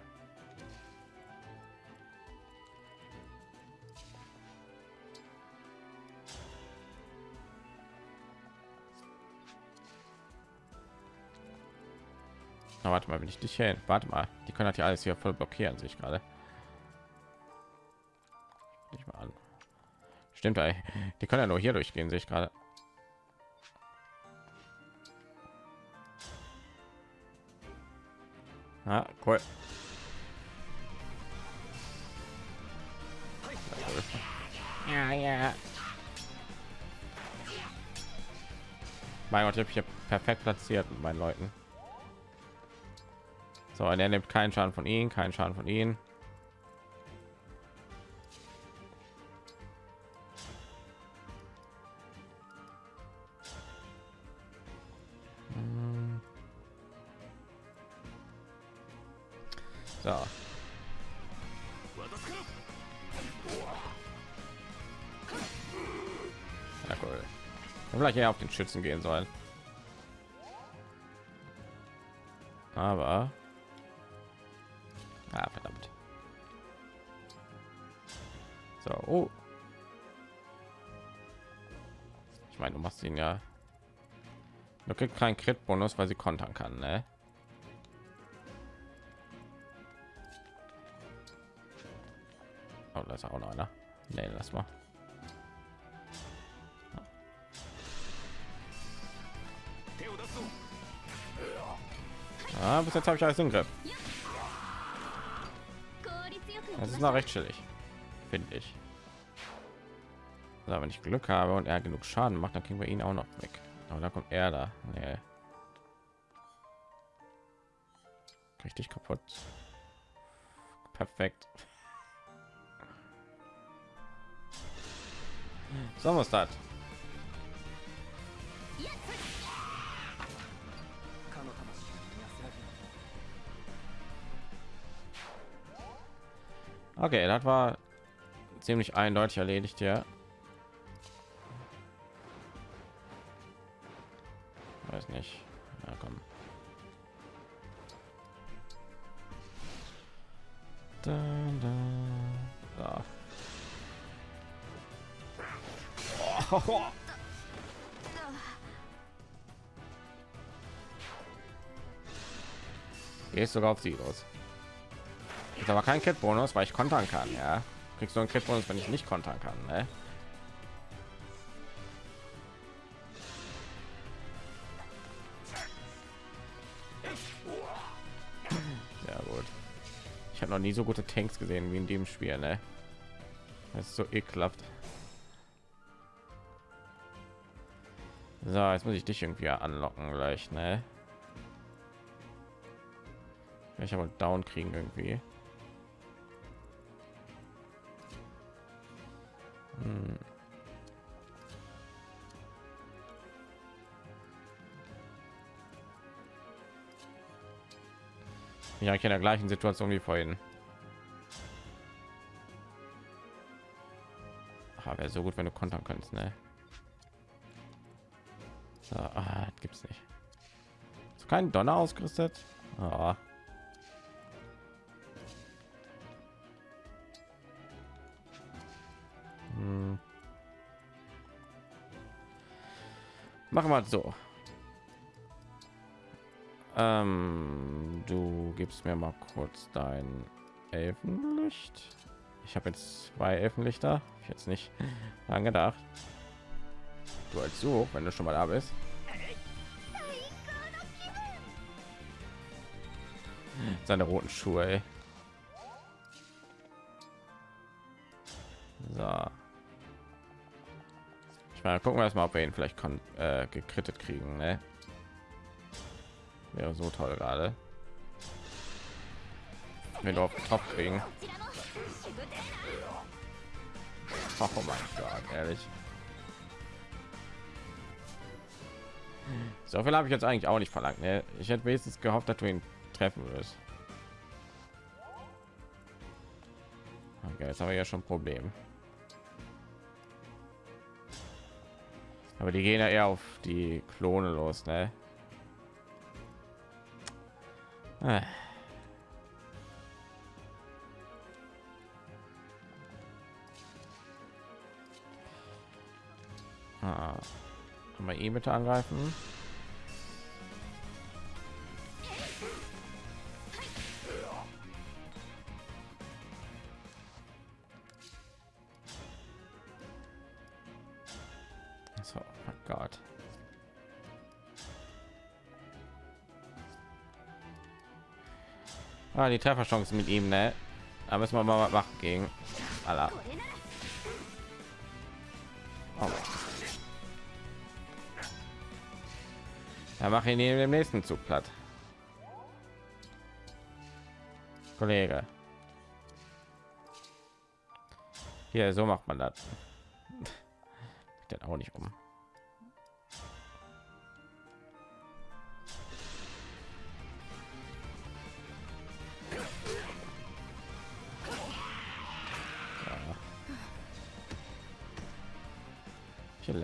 Na, warte mal, wenn ich dich hin. Warte mal, die können halt ja alles hier voll blockieren, sich gerade. Stimmt, ey. die können ja nur hier durchgehen, sehe ich gerade. Ah, cool. Ja, ja. Mein Gott, ich habe hier perfekt platziert mit meinen Leuten. So, und er nimmt keinen Schaden von ihnen, keinen Schaden von ihnen. Eher auf den Schützen gehen sollen. Aber Ah, verdammt. So, oh. Ich meine, du machst ihn ja. Du kriegst keinen Crit-Bonus, weil sie kontern kann, ne? Oh, da ist auch noch einer. Nee, lass mal. Jetzt habe ich alles im Griff. Das ist noch recht chillig, finde ich. Also, wenn ich Glück habe und er genug Schaden macht, dann kriegen wir ihn auch noch weg. Aber da kommt er da. Nee. Richtig kaputt. Perfekt. So was das. Okay, das war ziemlich eindeutig erledigt ja. Weiß nicht. Ja, komm. Da, da, da. Oh. Gehst sogar auf sie los. Ist aber kein Kit Bonus, weil ich kontern kann. Ja, kriegst du einen Kit Bonus, wenn ich nicht kontern kann. Ne? Sehr gut. Ich habe noch nie so gute Tanks gesehen wie in dem Spiel. Ne? Das ist so ekelhaft. So, jetzt muss ich dich irgendwie anlocken gleich, ne? Ich habe down kriegen irgendwie. Ja, ich in der gleichen Situation wie vorhin. Ah, wäre so gut, wenn du kontern kannst, ne? So, ah, gibt's nicht. Ist kein Donner ausgerüstet. Ah. Machen wir so. Ähm, du gibst mir mal kurz dein Elfenlicht. Ich habe jetzt zwei Elfenlichter. Ich jetzt nicht *laughs* lange gedacht. Du als so, wenn du schon mal da bist. Seine roten Schuhe. Ey. So. Meine, gucken wir erstmal, ob wir ihn vielleicht kon äh, gekrittet kriegen. Ne? Wäre so toll gerade. Wenn wir auf Top kriegen. Oh mein Gott, ehrlich. So viel habe ich jetzt eigentlich auch nicht verlangt. Ne? Ich hätte wenigstens gehofft, dass du ihn treffen wirst. Okay, jetzt haben wir ja schon ein Problem. Aber die gehen ja eher auf die Klone los, ne? Ah. Ah. Man ihn bitte angreifen? Ah, die Trefferchance mit ihm, ne? Da müssen wir mal was machen gegen Allah. Oh. Mache ihn im nächsten Zug platt. Kollege. Hier, so macht man das. *laughs* Dann auch nicht um.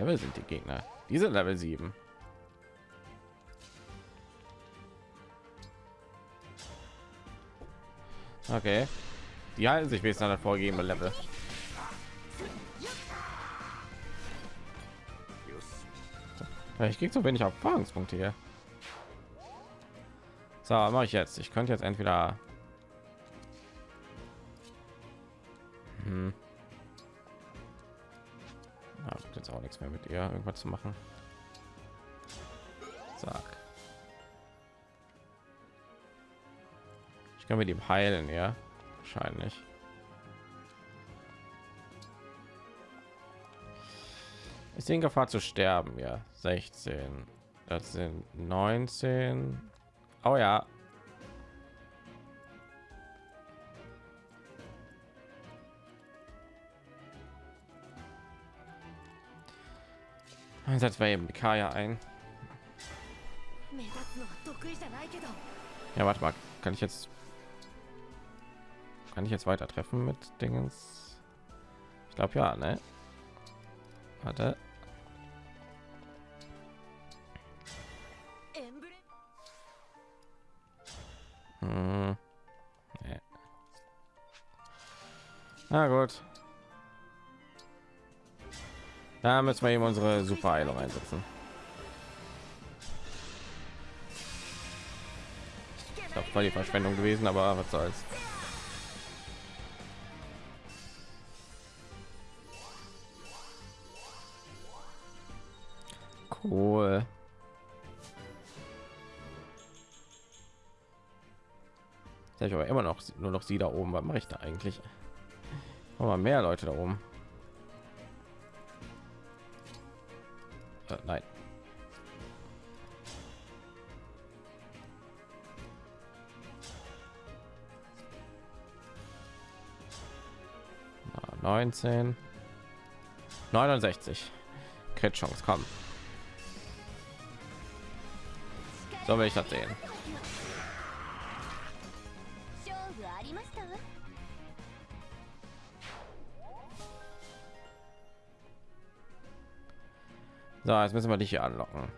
Level sind die Gegner? Diese Level 7. Okay. Die halten sich bis an das vorgegebene Level. Ich krieg so wenig Erfahrungspunkte hier. So, mache ich jetzt. Ich könnte jetzt entweder irgendwas zu machen. Sag. Ich kann mit ihm heilen, ja, wahrscheinlich. Ist in Gefahr zu sterben, ja. 16. Das sind 19. Oh ja. Setzt wir eben die Kaya ein. Ja, warte mal. Kann ich jetzt kann ich jetzt weiter treffen mit Dingens? Ich glaube ja, ne? Warte. Hm. Na gut. Da müssen wir eben unsere super Heilung einsetzen. Ich glaube, die Verschwendung gewesen, aber was soll's. Cool. Jetzt ich aber immer noch nur noch sie da oben. Was mache ich da eigentlich? Aber mehr Leute da oben. hat. Nein. Na, 19 69 Crit Chance, komm. So will ich das sehen. So jetzt müssen wir dich hier anlocken.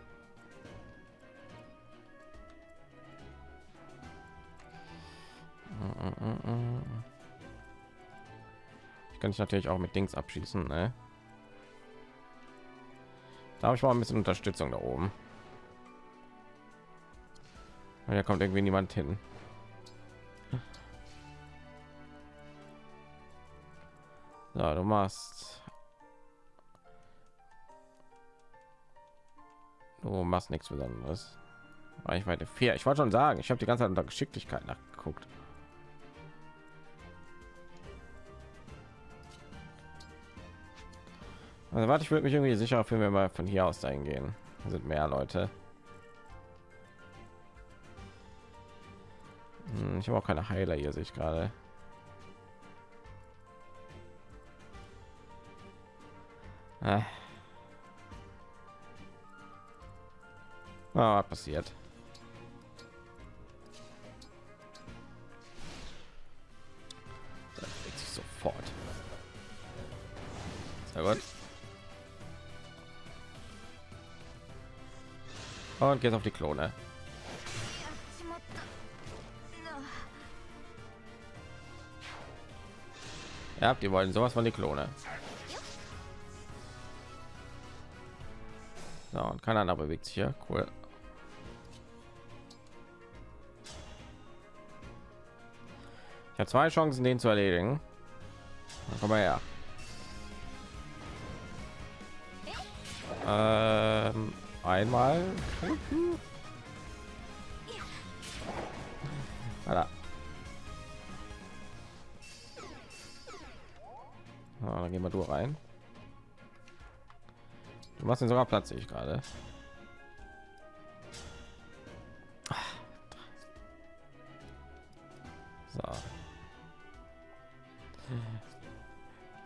Ich kann ich natürlich auch mit Dings abschießen ne? da habe ich mal ein bisschen Unterstützung da oben. Da kommt irgendwie niemand hin. So, du machst du machst nichts besonderes. Reichweite 4 ich wollte schon sagen ich habe die ganze zeit unter geschicklichkeit nachgeguckt. Also warte ich würde mich irgendwie sicher fühlen wir mal von hier aus dahin gehen da sind mehr leute. Hm, ich habe auch keine heiler hier sehe ich gerade. Ah. Ah, passiert. Das sich sofort. Sehr gut. Und geht auf die Klone. Ja, die wollen sowas von die Klone. So, und keiner bewegt sich hier. Cool. Ich habe zwei Chancen, den zu erledigen. Komm mal her. Ähm, einmal. Alter. So, dann gehen wir du rein. Du machst den sogar Platz, ich gerade.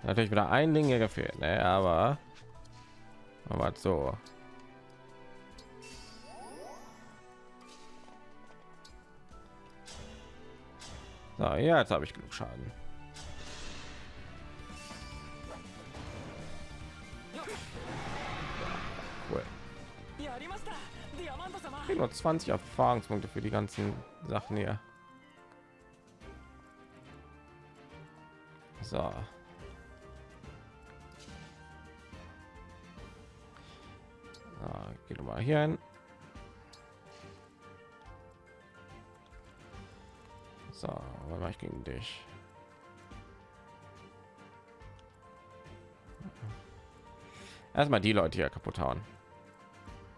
natürlich wieder ein Ding hier gefehlt, ne? aber aber so. So, ja, jetzt habe ich genug Schaden. Nur 20 Erfahrungspunkte für die ganzen Sachen hier. So. Hier hin. So, was mache ich gegen dich? Erstmal die Leute hier kaputt hauen.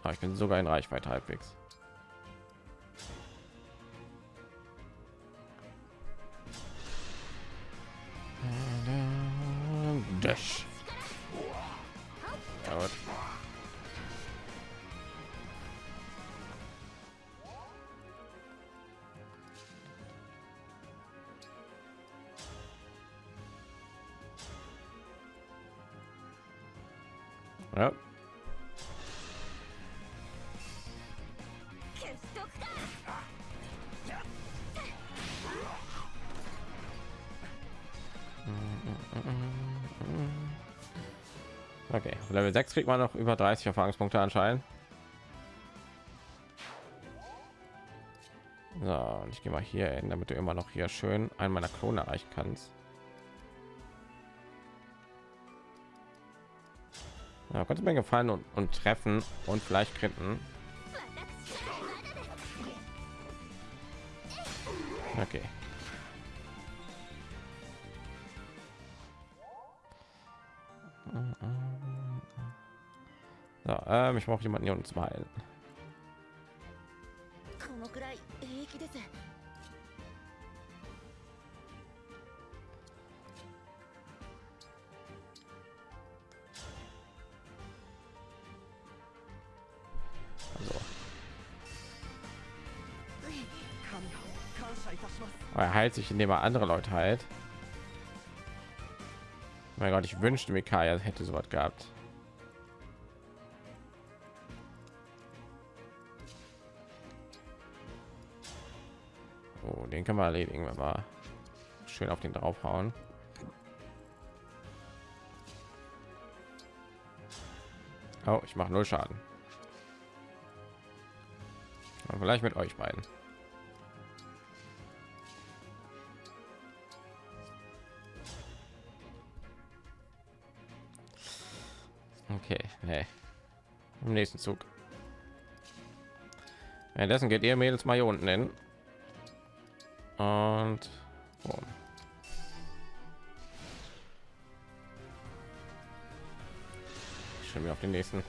Ah, ich bin sogar in Reichweite halbwegs. Level 6 kriegt man noch über 30 Erfahrungspunkte anscheinend. So, und ich gehe mal hier hin, damit du immer noch hier schön einen meiner Klone erreichen kannst. Ja, konnte mir gefallen und, und treffen und vielleicht kritten. Okay. So, ähm, ich brauche jemanden hier uns mal heilen. Also. Er heilt sich, indem er andere Leute heilt. Mein Gott, ich wünschte, mir, Mikaya hätte so was gehabt. Den kann man erledigen, wenn wir schön auf den draufhauen. Oh, ich mache null Schaden. Aber vielleicht mit euch beiden. Okay, nee. Im nächsten Zug. Währenddessen geht ihr Mädels mal hier unten hin. Und boom. Schon wieder auf den nächsten.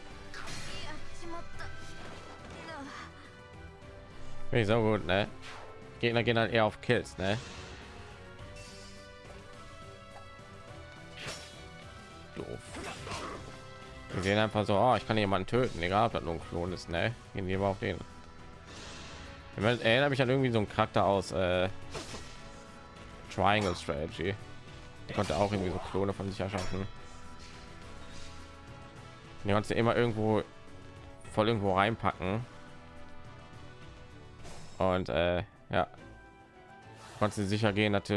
Nicht so gut, ne? Gegner gehen halt eher auf Kills, ne? Doof. Wir sehen einfach so, oh, ich kann jemanden töten, egal ob das nur ein Klon ist, ne? Gehen wir auf den. Ich erinnere mich an irgendwie so einen Charakter aus äh, Triangle Strategy. Der konnte auch irgendwie so Klone von sich erschaffen. Die kannst du immer irgendwo voll irgendwo reinpacken. Und äh, ja, konntest du sicher gehen, dass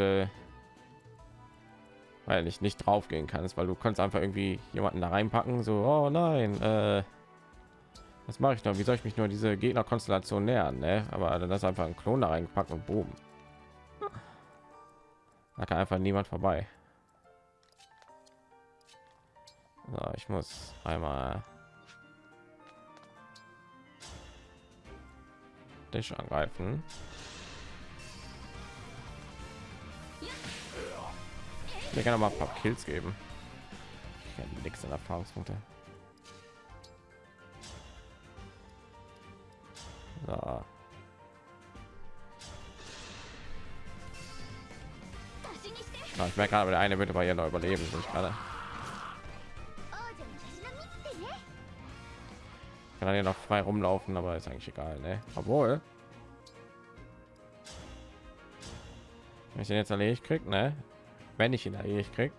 weil ich nicht drauf gehen kannst, weil du kannst einfach irgendwie jemanden da reinpacken, so, oh nein, äh, was mache ich noch? Wie soll ich mich nur diese Gegnerkonstellation nähern? Ne? Aber dann ist einfach ein Klon da reingepackt und boom. Da kann einfach niemand vorbei. So, ich muss einmal dich angreifen. Wir können aber ein paar Kills geben. Ich nichts an Erfahrungspunkte. So. Ah, ich merke gerade, der eine wird bei ihr noch überleben, ich gerade. Kann er noch frei rumlaufen, aber ist eigentlich egal, ne? Obwohl, wenn ich den jetzt erledigt krieg, ne? Wenn ich ihn erledigt krieg,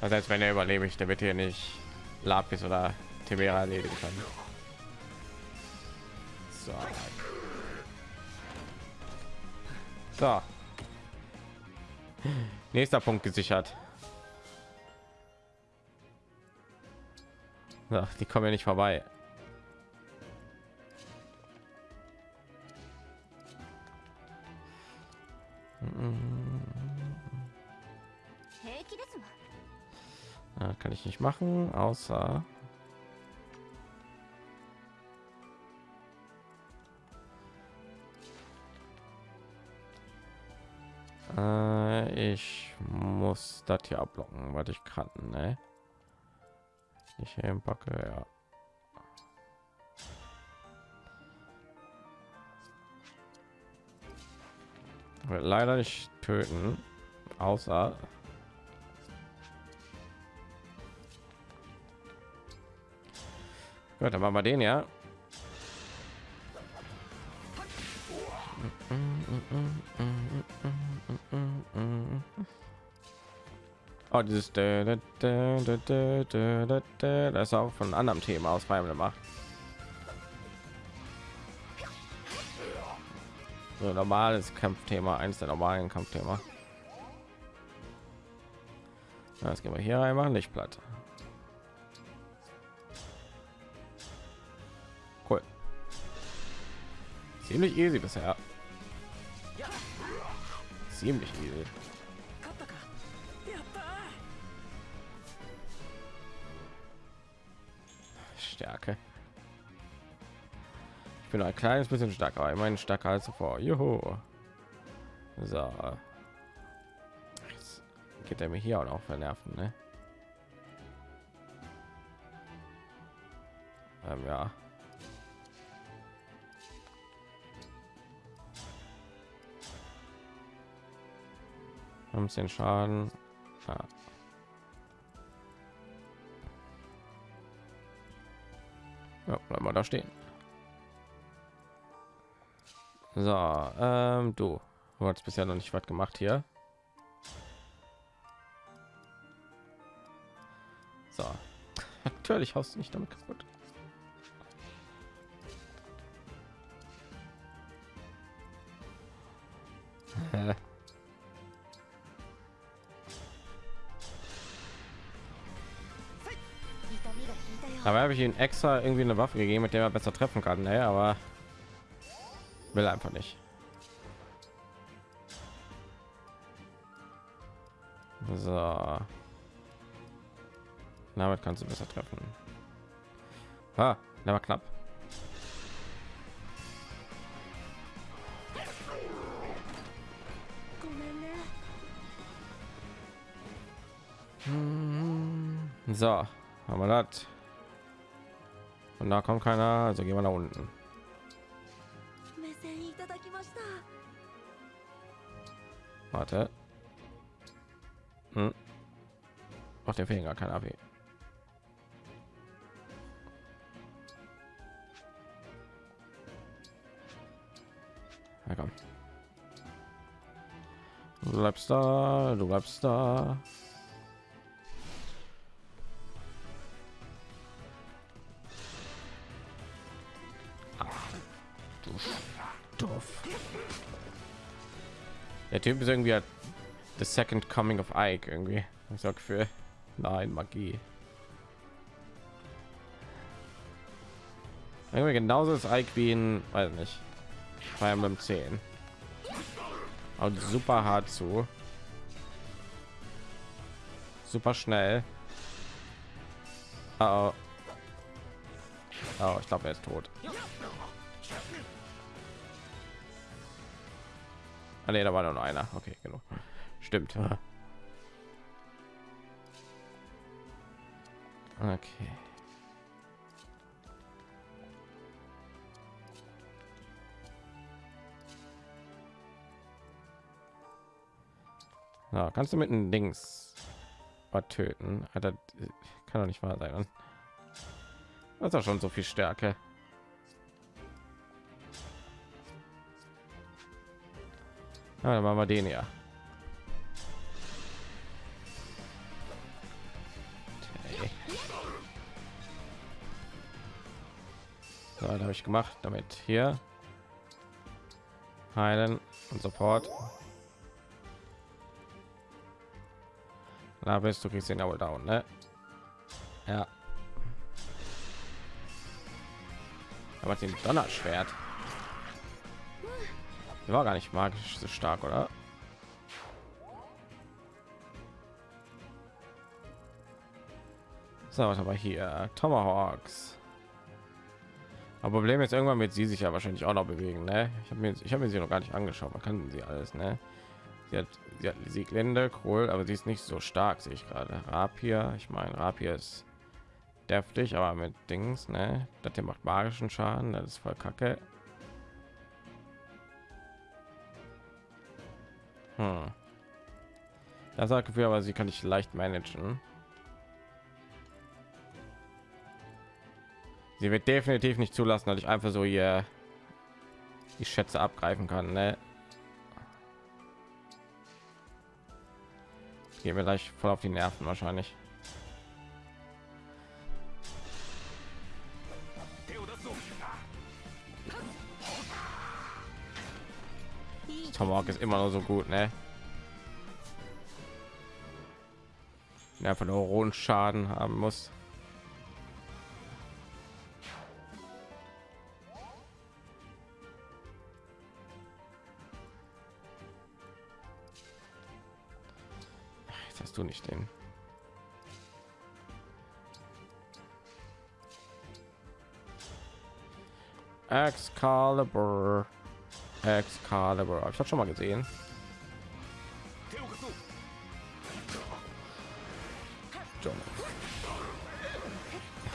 Das heißt, wenn er überlebe ich, der wird hier nicht Lapis oder Tibera erledigen können. So. so. Nächster Punkt gesichert. So, die kommen ja nicht vorbei. Ich nicht machen, außer äh, ich muss das hier abblocken, was ich kann, ne? Ich packe, ja. Leider nicht töten, außer Gut, dann machen wir den ja. Oh, dieses das ist auch von einem anderen Thema aus Fire gemacht. So normales Kampfthema, eins der normalen Kampfthema. Das gehen wir hier einmal nicht platt. Ziemlich easy bisher. Ziemlich easy. Stärke. Ich bin ein kleines bisschen stärker, aber immerhin stärker als zuvor. Juhu. So. Jetzt geht er mir hier auch noch vernerven, ne? Ähm, ja. 15 Schaden. Ja. Ja, bleiben wir da stehen. So, ähm, du, du hast bisher noch nicht was gemacht hier. So, *laughs* natürlich haust du nicht damit kaputt. *laughs* Aber habe ich ihm extra irgendwie eine Waffe gegeben, mit der er besser treffen kann, ne? Aber will einfach nicht. So. Damit kannst du besser treffen. Ah, der war knapp. So, haben wir das. Und da kommt keiner, also gehen wir nach unten. Warte. Hm. Macht der Finger kein AP. Na komm. Du bleibst da, du bleibst da. Der Typ ist irgendwie halt the second coming of Ike irgendwie. Ich sag für nein Magie. Irgendwie genauso ist Ike wie in, weiß nicht, Fire Emblem 10. Und super hart zu. Super schnell. Oh, oh. oh ich glaube, er ist tot. Ah, nee, da war nur einer. Okay, genau. Stimmt. Okay. Ja, kannst du mit einem Dings was töten? Alter, kann doch nicht wahr sein. Das ist doch schon so viel Stärke. Ja, dann machen wir den ja. Okay. So, habe ich gemacht, damit hier heilen und sofort. Da bist du kriegst ihn aber down, ne? Ja. Aber den Donnerschwert. Der war gar nicht magisch so stark, oder? So, was aber hier Tomahawks. Aber Problem ist irgendwann wird sie sich ja wahrscheinlich auch noch bewegen, ne? Ich habe mir ich habe mir sie noch gar nicht angeschaut. Man kann sie alles, ne? Sie hat, sie hat Sieglinde, cool, aber sie ist nicht so stark, sehe ich gerade. Rapier, ich meine, Rapier ist deftig, aber mit Dings, ne? Das hier macht magischen Schaden, das ist voll kacke. Hm. Das hat Gefühl, aber sie kann ich leicht managen. Sie wird definitiv nicht zulassen, dass ich einfach so hier die Schätze abgreifen kann. Ne? Gehen wir gleich voll auf die Nerven wahrscheinlich. Tomahawk ist immer noch so gut, ne? Ja, von rohen Schaden haben muss. Hast du nicht den. Excalibur. Excalibur. Hab ich das schon mal gesehen.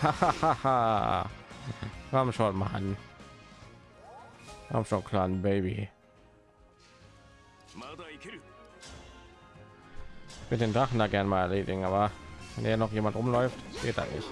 Hahaha. *laughs* Haben schon Mann. Haben schon kleinen Baby. Mit den Drachen da gern mal erledigen, aber wenn hier noch jemand rumläuft, geht da nicht.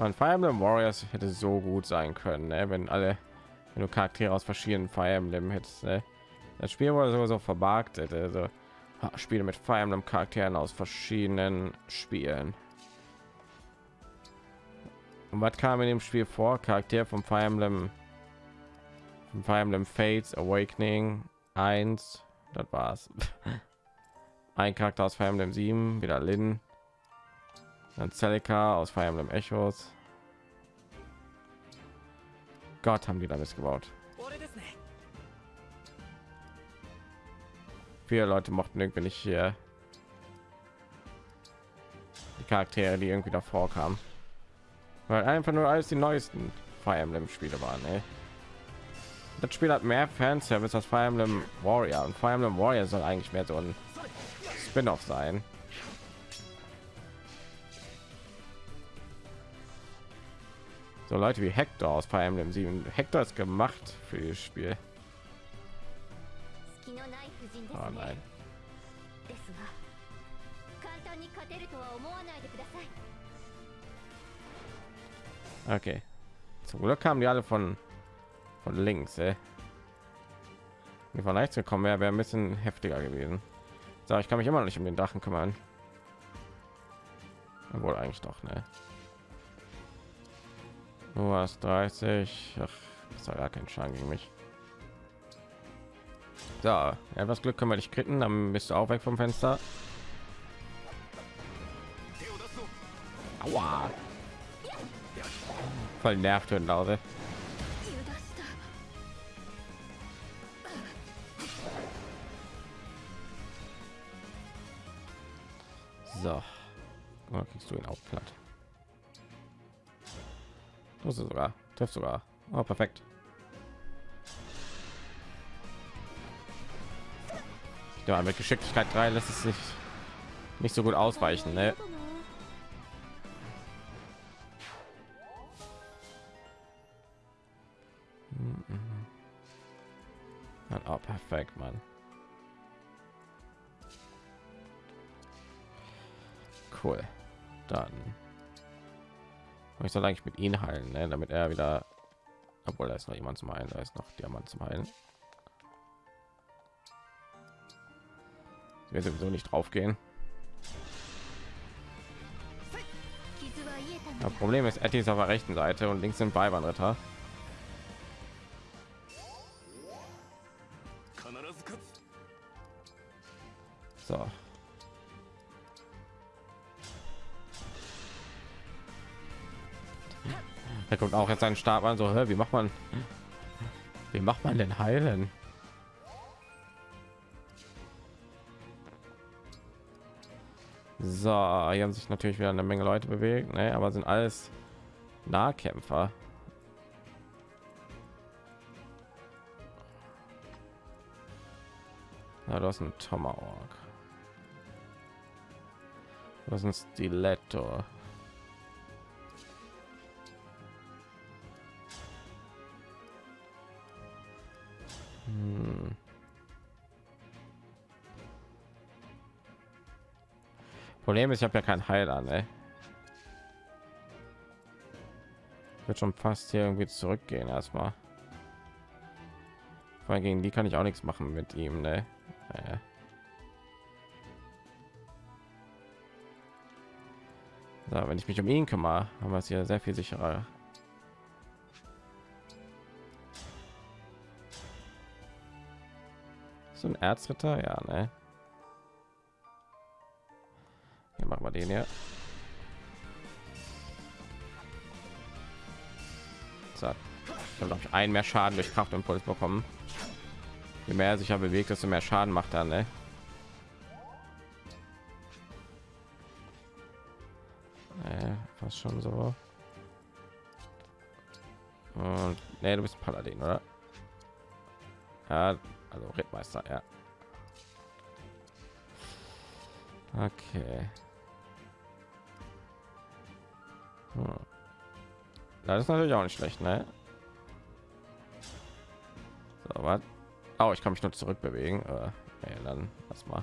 Man, Fire Emblem Warriors hätte so gut sein können, ne? wenn alle, wenn du Charaktere aus verschiedenen Fire Emblem hättest. Ne? Das Spiel wurde sowieso verbagt, hätte also Spiele mit Fire Emblem Charakteren aus verschiedenen Spielen. Und was kam in dem Spiel vor? Charakter vom Fire Emblem, vom Fire Emblem Fates Awakening 1, das war's. *laughs* Ein Charakter aus Fire Emblem 7, wieder Lin. Dann Celica aus Fire Emblem Echos. Gott, haben die da missgebaut. Viele Leute mochten irgendwie nicht hier die Charaktere, die irgendwie davor kamen, weil einfach nur alles die neuesten Fire Emblem Spiele waren. Ey. Das Spiel hat mehr Fanservice als Fire Emblem Warrior und Fire Emblem Warrior soll eigentlich mehr so ein Spin-off sein. So Leute wie Hector aus Fire Emblem 7. Hector ist gemacht für das Spiel. Oh nein. Okay. Zum Glück kamen die alle von von links. Ey. Die von rechts gekommen wäre, wäre ein bisschen heftiger gewesen. So, ich kann mich immer noch nicht um den Drachen kümmern. Wohl eigentlich doch, ne? Du hast 30. Ach, das war gar kein Schaden gegen mich. So, etwas Glück können wir dich kritten, dann bist du auch weg vom Fenster. Aua. Voll nervt und Lause. So, kriegst du ihn auch platt. Ist sogar, trifft sogar. Oh, perfekt. Ja, mit Geschicklichkeit 3 lässt es sich nicht so gut ausweichen, ne? Oh, perfekt, Mann. Cool. Dann ich soll eigentlich mit ihnen heilen, ne? damit er wieder, obwohl da ist noch jemand zum heilen, da ist noch Diamant zum heilen. Wir sowieso nicht drauf gehen. Das Problem ist, Etty ist auf der rechten Seite und links sind Beibahnritter. So. Kommt auch jetzt einen Stab an, so, wie macht man, wie macht man denn heilen? So, hier haben sich natürlich wieder eine Menge Leute bewegt, ne? aber sind alles Nahkämpfer. Ja, du hast ein Tomahawk. Das ist ein Stiletto. Hm. Problem ist, ich habe ja kein Heiler, ne? Wird schon fast hier irgendwie zurückgehen erstmal. Vor gegen die kann ich auch nichts machen mit ihm, ne? Äh. So, wenn ich mich um ihn kümmere, haben wir es hier sehr viel sicherer. So ein Erzritter, ja, ne? Hier machen wir den hier. So, ich habe ich einen mehr Schaden durch Kraftimpuls bekommen. Je mehr er sich ja bewegt, desto mehr Schaden macht er, ne? Äh, schon so. Und nee, du bist Paladin, oder? Ja, also Rittmeister, ja. Okay. Hm. Das ist natürlich auch nicht schlecht, ne? So, was? Oh, ich kann mich nur zurückbewegen. Äh, nee, dann lass mal.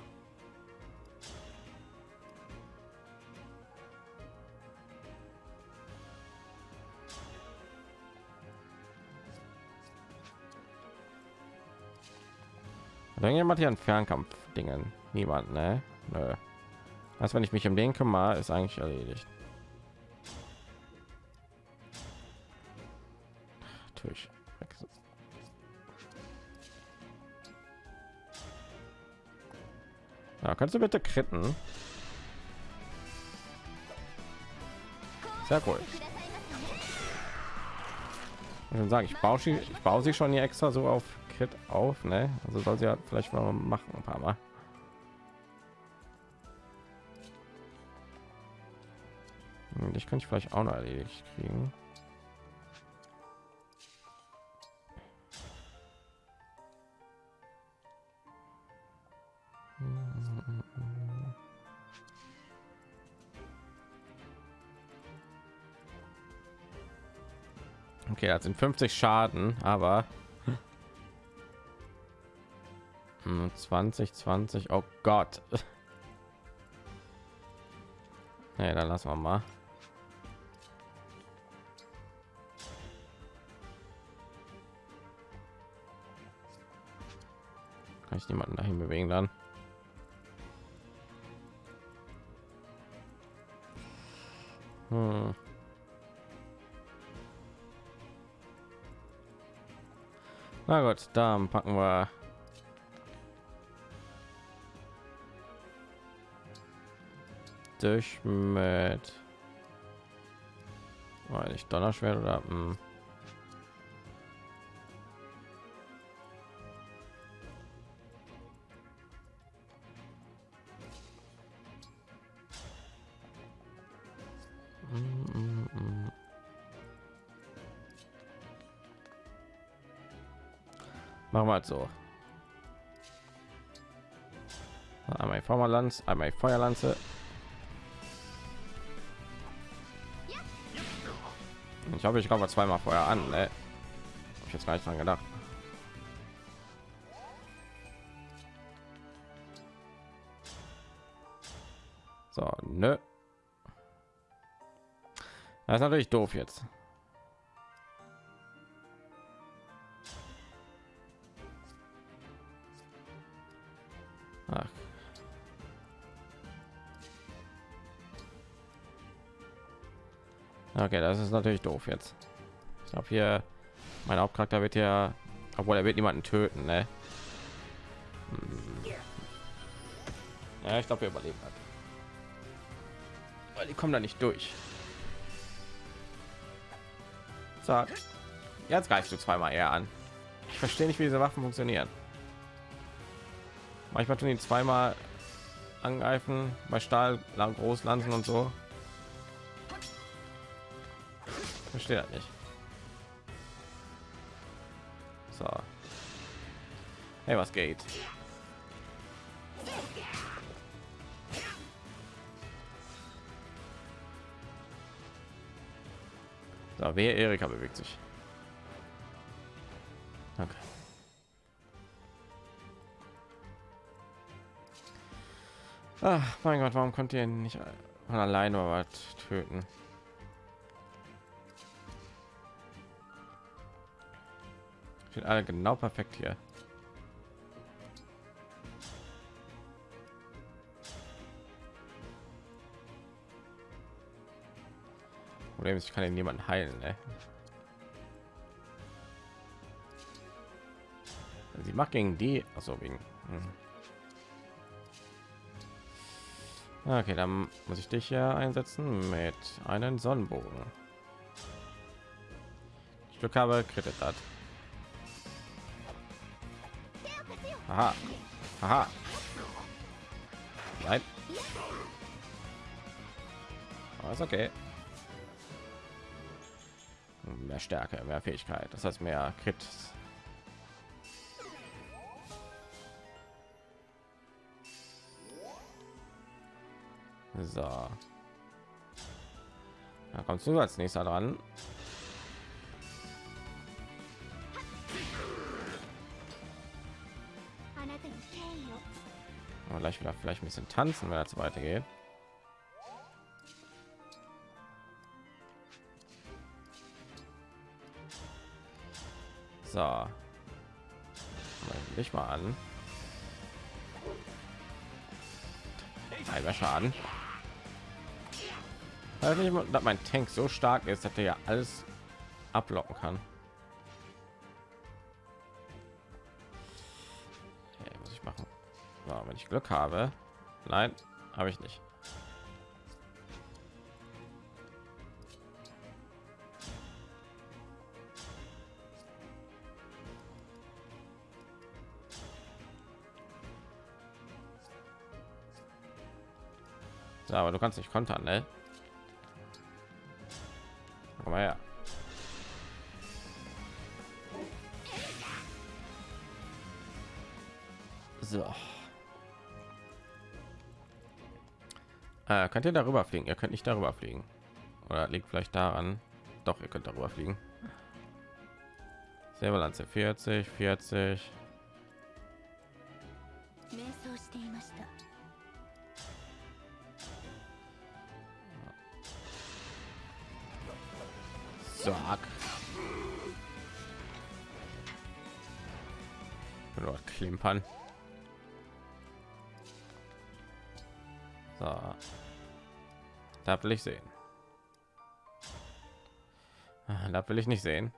Hat irgendjemand hier ein Fernkampf Dingen? Niemand, ne? Nö. Also wenn ich mich um den kümmere, ist eigentlich erledigt. Natürlich. Ja, kannst du bitte kritten? Sehr cool. Ich würde sagen, ich baue sie, ich baue sie schon hier extra so auf Crit auf, ne? Also soll sie ja vielleicht mal machen ein paar Mal. Hm, Ich ich vielleicht auch noch erledigt kriegen. Okay, das sind 50 Schaden, aber Hm, 20, 20. Oh Gott. *laughs* Nee, dann lassen wir mal. Kann ich niemanden dahin bewegen dann? Hm. Na gut, dann packen wir durch mit weil ich Donnerschwert oder hm. Mm, mm. Machen wir halt so. Einmal Feuerlanze, einmal Feuerlanze. Ich habe ich glaube zweimal vorher an. Ne? Hab ich jetzt gar nicht dran gedacht. So, nö. Das ist natürlich doof jetzt. Okay, das ist natürlich doof jetzt. Ich glaube hier, mein Hauptcharakter wird ja, obwohl er wird niemanden töten, ne? Hm. Ja, ich glaube, wir überleben hat. Weil die kommen da nicht durch. Zack. Jetzt greifst du zweimal eher an. Ich verstehe nicht, wie diese Waffen funktionieren. Manchmal tun die zweimal angreifen bei Stahl, Großlanzen und so. Verstehe das nicht. So. Hey, was geht? So, wer Erika bewegt sich. Okay. Ach, mein Gott, warum konnte ihr nicht von alleine was töten? Sind alle genau perfekt hier. Problem ist, ich kann ihn niemanden heilen. Ne? Sie macht gegen die, also wegen. Hm. Okay, dann muss ich dich ja einsetzen mit einem Sonnenbogen. Ich Glück habe, krittet hat. Aha. Aha. Nein. Aber ist okay. Mehr Stärke, mehr Fähigkeit. Das heißt mehr Crit. So. Da kommst du als nächster dran. Gleich wieder vielleicht ein bisschen tanzen, wenn es weitergeht. So. Mal dich mal an. Halber Schaden. Weil nicht dass mein Tank so stark ist, dass er ja alles ablocken kann. Ich Glück habe. Nein, habe ich nicht. So, aber du kannst nicht kontern, ne? Könnt ihr darüber fliegen? Ihr könnt nicht darüber fliegen. Oder liegt vielleicht daran? Doch, ihr könnt darüber fliegen. Säbellanze 40, 40. will ich sehen. Ah, Da will ich nicht sehen.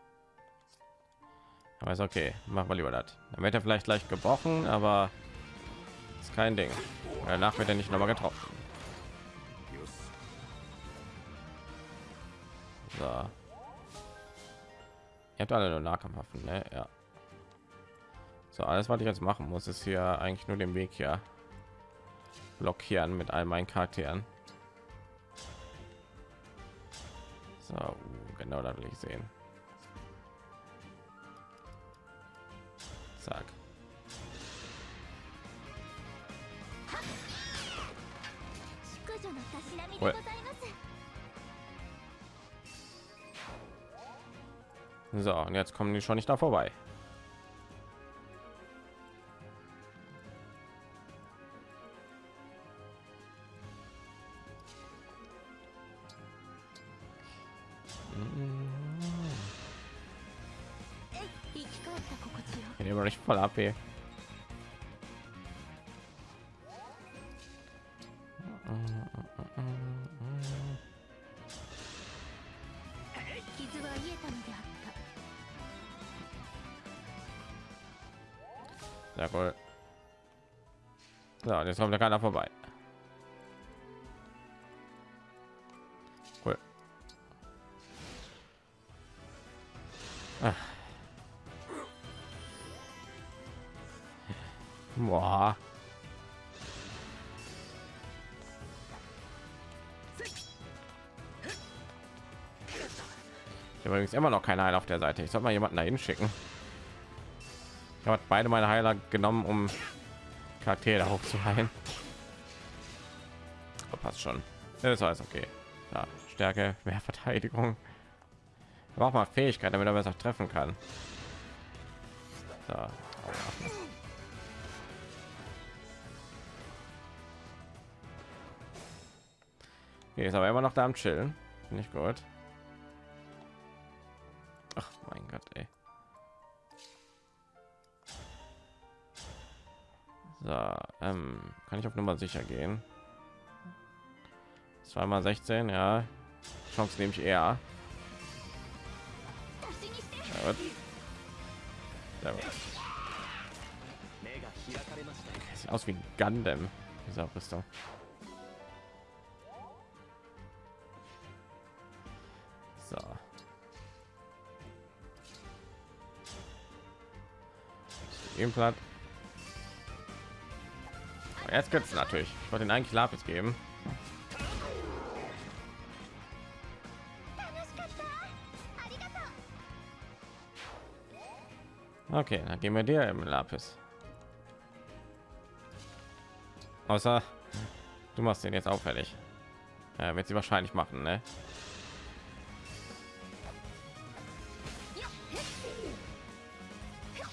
Aber ist okay. Machen wir lieber das. Dann wird er vielleicht leicht gebrochen, aber ist kein Ding. Danach wird er nicht noch mal getroffen. So. Ihr habt alle nur Nahkampfwaffen, ne? Ja. So, alles, was ich jetzt machen muss, ist hier eigentlich nur den Weg hier blockieren mit all meinen Charakteren. Genau, da will ich sehen. Zack. Well. So, und jetzt kommen die schon nicht da vorbei. Jetzt kommt da keiner vorbei. Cool. Ah. Boah. Ich habe übrigens immer noch keine Heiler auf der Seite. Ich soll mal jemanden dahin schicken. Ich habe beide meine Heiler genommen, um Charaktere hochzuheilen. Oh, passt schon. Das ist alles okay. Ja, Stärke, mehr Verteidigung. Aber auch mal Fähigkeit, damit er besser treffen kann. So. Okay, ist aber immer noch da am Chillen. Nicht gut. Kann ich auf Nummer sicher gehen? Zweimal 16, ja. Chance nehme ich eher. Sieht aus wie Gundam, dieser Rüstung. So. Eben platt. Jetzt es natürlich. Ich wollte den eigentlich Lapis geben. Okay, dann geben wir dir im Lapis. Außer du machst den jetzt auffällig. Ja, wird sie wahrscheinlich machen, ne?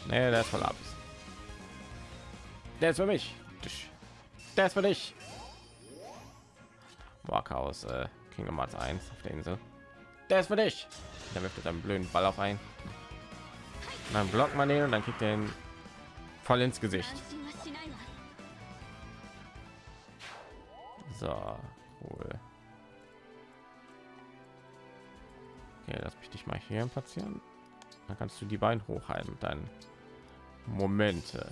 Nee, der ist voll ab. Der ist für mich der ist für dich Walker aus äh, Kingdom Hearts 1 auf der Insel. Der ist für dich. Der wirft einen blöden Ball auf ein. Und dann blockt man den und dann kriegt den voll ins Gesicht. So, cool. Okay, lass mich dich mal hier platzieren. Dann kannst du die beiden hochhalten mit deinen Momente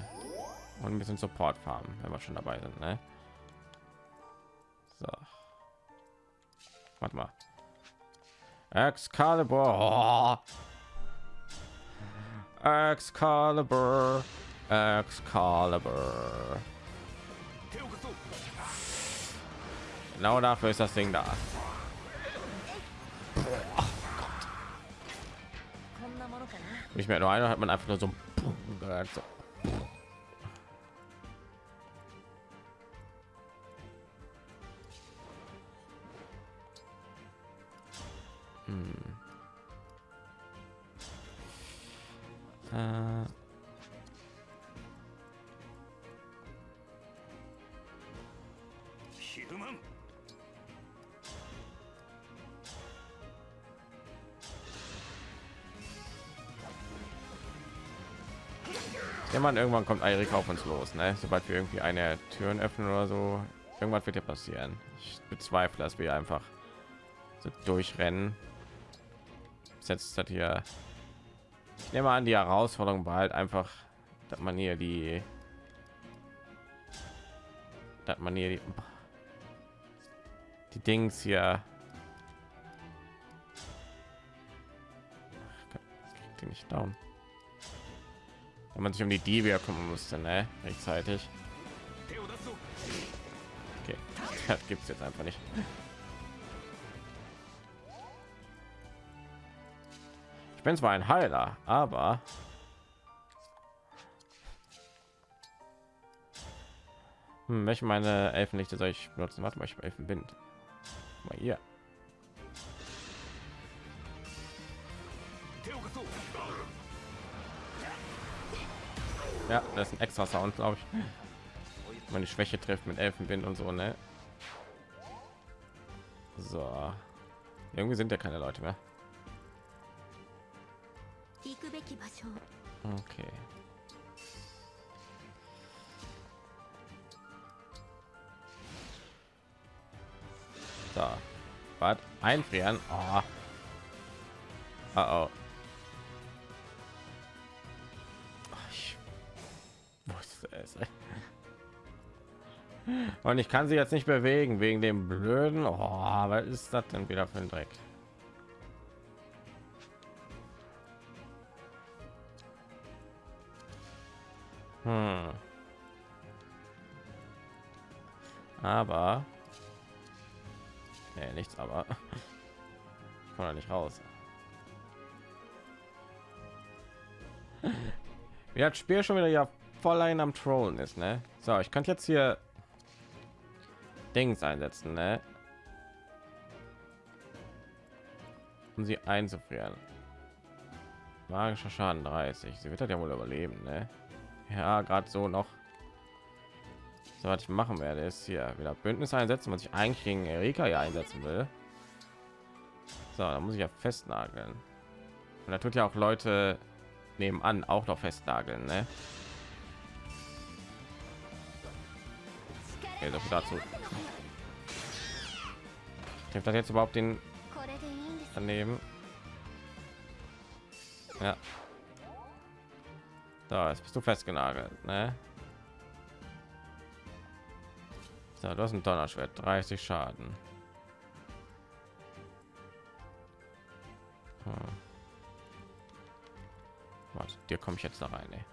und ein bisschen Support farmen, wenn wir schon dabei sind. Ne? So. Warte mal. Excalibur. Oh. Excalibur. Excalibur. Genau dafür ist das Ding da. Nicht mehr nur einer hat man einfach nur so, gehört, so. Man, irgendwann kommt Eirik auf uns los, ne? Sobald wir irgendwie eine Türen öffnen oder so, irgendwas wird ja passieren. Ich bezweifle, dass wir einfach so durchrennen. Ist das hier. Ich nehme an, die Herausforderung war halt einfach, dass man hier die, dass man hier die, die Dings hier. Kriegt die nicht down wenn man sich um die Diebe kümmern musste, ne? Rechtzeitig. Okay, *laughs* das gibt es jetzt einfach nicht. Ich bin zwar ein Heiler, aber hm, welche meine Elfenlichte soll ich benutzen? Warte mal, ich habe Elfenbind. Mal hier. Ja, das ist ein extra Sound, glaube ich. Meine Schwäche trifft mit Elfenwind und so, ne? So. Irgendwie sind ja keine Leute mehr. Okay. Da. Was? Einfrieren? Oh. Uh oh. Und ich kann sie jetzt nicht bewegen wegen dem blöden. Oh, was ist das denn wieder für ein Dreck? Hm. Aber nee, nichts, aber ich komme nicht raus. Wie das Spiel schon wieder ja voll ein am Trollen ist, ne? So, ich könnte jetzt hier Dings einsetzen, ne? Um sie einzufrieren. Magischer Schaden 30. Sie wird das ja wohl überleben, ne? Ja, gerade so noch. So, was ich machen werde, ist hier wieder Bündnis einsetzen, was ich eigentlich gegen Erika ja einsetzen will. So, da muss ich ja festnageln. Und da tut ja auch Leute nebenan auch noch festnageln, ne? okay das dazu trifft das jetzt überhaupt den daneben ja da ist bist du festgenagelt ne? so, du hast ein donnerschwert 30 schaden hm. Warte, dir komme ich jetzt da rein ey.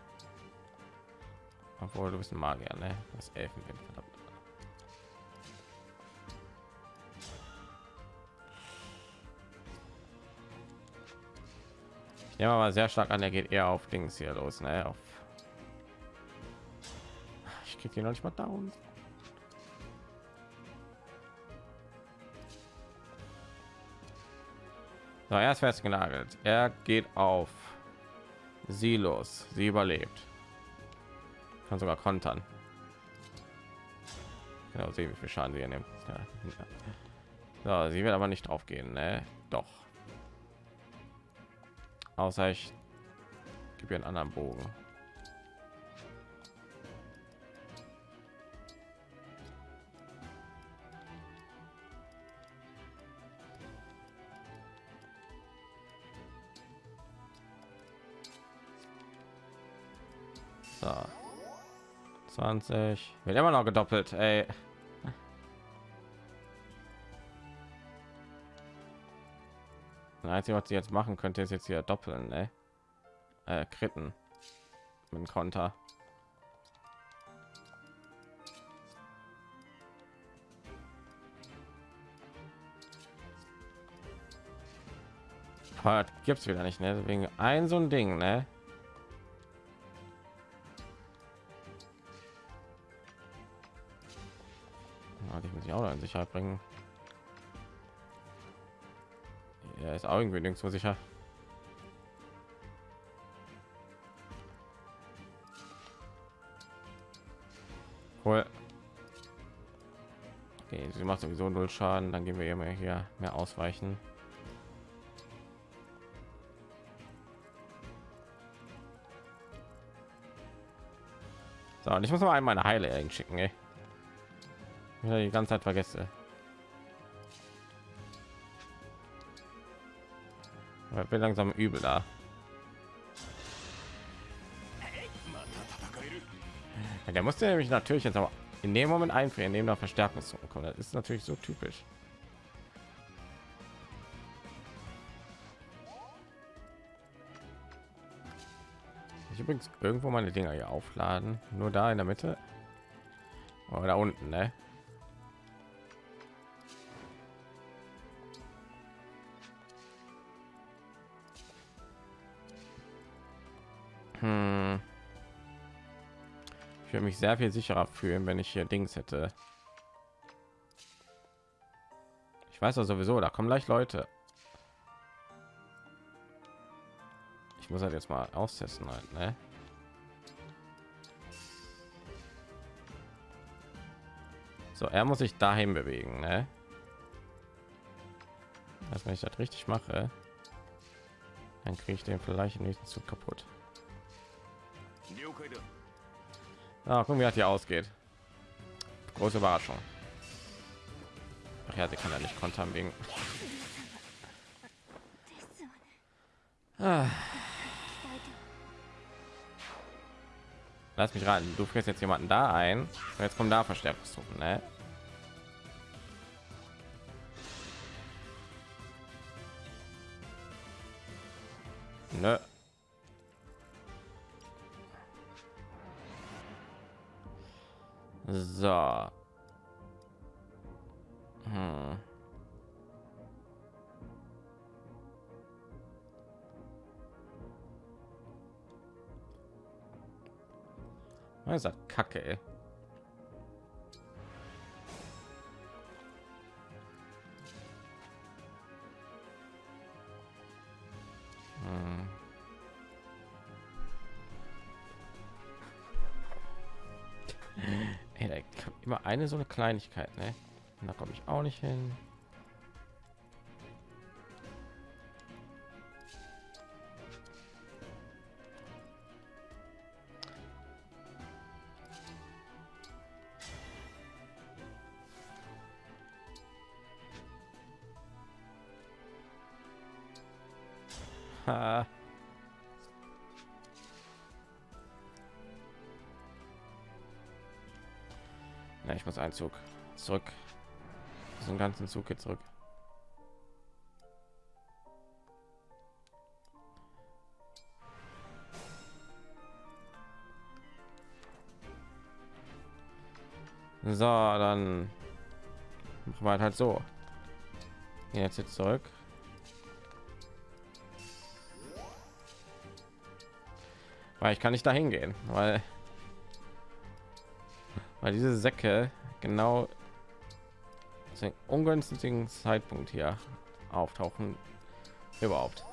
obwohl du bist ein magier ne? das elfenwind nehme aber sehr stark an, er geht eher auf Dings hier los, ne? Auf ich krieg ihn noch nicht mal down. So, er ist festgenagelt. Er geht auf sie los. Sie überlebt. Kann sogar kontern. Genau, sehen, wie viel Schaden sie nimmt. Ja. So, sie wird aber nicht drauf gehen, ne? Doch. Außer ich gebe einen anderen Bogen. So. 20. Wird immer noch gedoppelt, ey. Einzige, was sie jetzt machen könnte, ist jetzt hier doppeln, ne? Äh, kritten. Mit Konter. Gibt es wieder nicht, ne? Deswegen ein so ein Ding, ne? ich auch in Sicherheit bringen. Er ist auch irgendwie nirgendwo sicher. Cool. Okay, sie macht sowieso null Schaden, dann gehen wir immer hier mehr ausweichen. So, und ich muss mal einmal eine Heile schicken, ey ja, die ganze Zeit vergesse. Bin langsam übel da. Ja, der musste nämlich natürlich jetzt aber in dem Moment einfrieren, neben der Verstärkung kommen. Das ist natürlich so typisch. Ich übrigens irgendwo meine Dinger hier aufladen. Nur da in der Mitte. Oder unten, ne? Mich sehr viel sicherer fühlen, wenn ich hier Dings hätte. Ich weiß ja sowieso, da kommen gleich Leute. Ich muss halt jetzt mal austesten halt, ne? So, er muss sich dahin bewegen, ne? Also wenn ich das richtig mache, dann kriege ich den vielleicht im nächsten kaputt. Ah, gucken, wie hat hier ausgeht. Große Überraschung. Ach ja, sie kann ja nicht kontern wegen. Ah. Lass mich raten, du frisst jetzt jemanden da ein. Jetzt kommen da Verstärkungstruppen, ne? Ne. So. Hm. Was ist das Kacke? Ey? Eine so eine Kleinigkeit, ne? Und da komme ich auch nicht hin. Ich muss einen Zug zurück. Diesen ganzen Zug jetzt zurück. So, dann machen wir halt so. Jetzt jetzt zurück. Weil ich kann nicht dahin gehen, weil weil diese Säcke genau zu ungünstigen Zeitpunkt hier auftauchen überhaupt.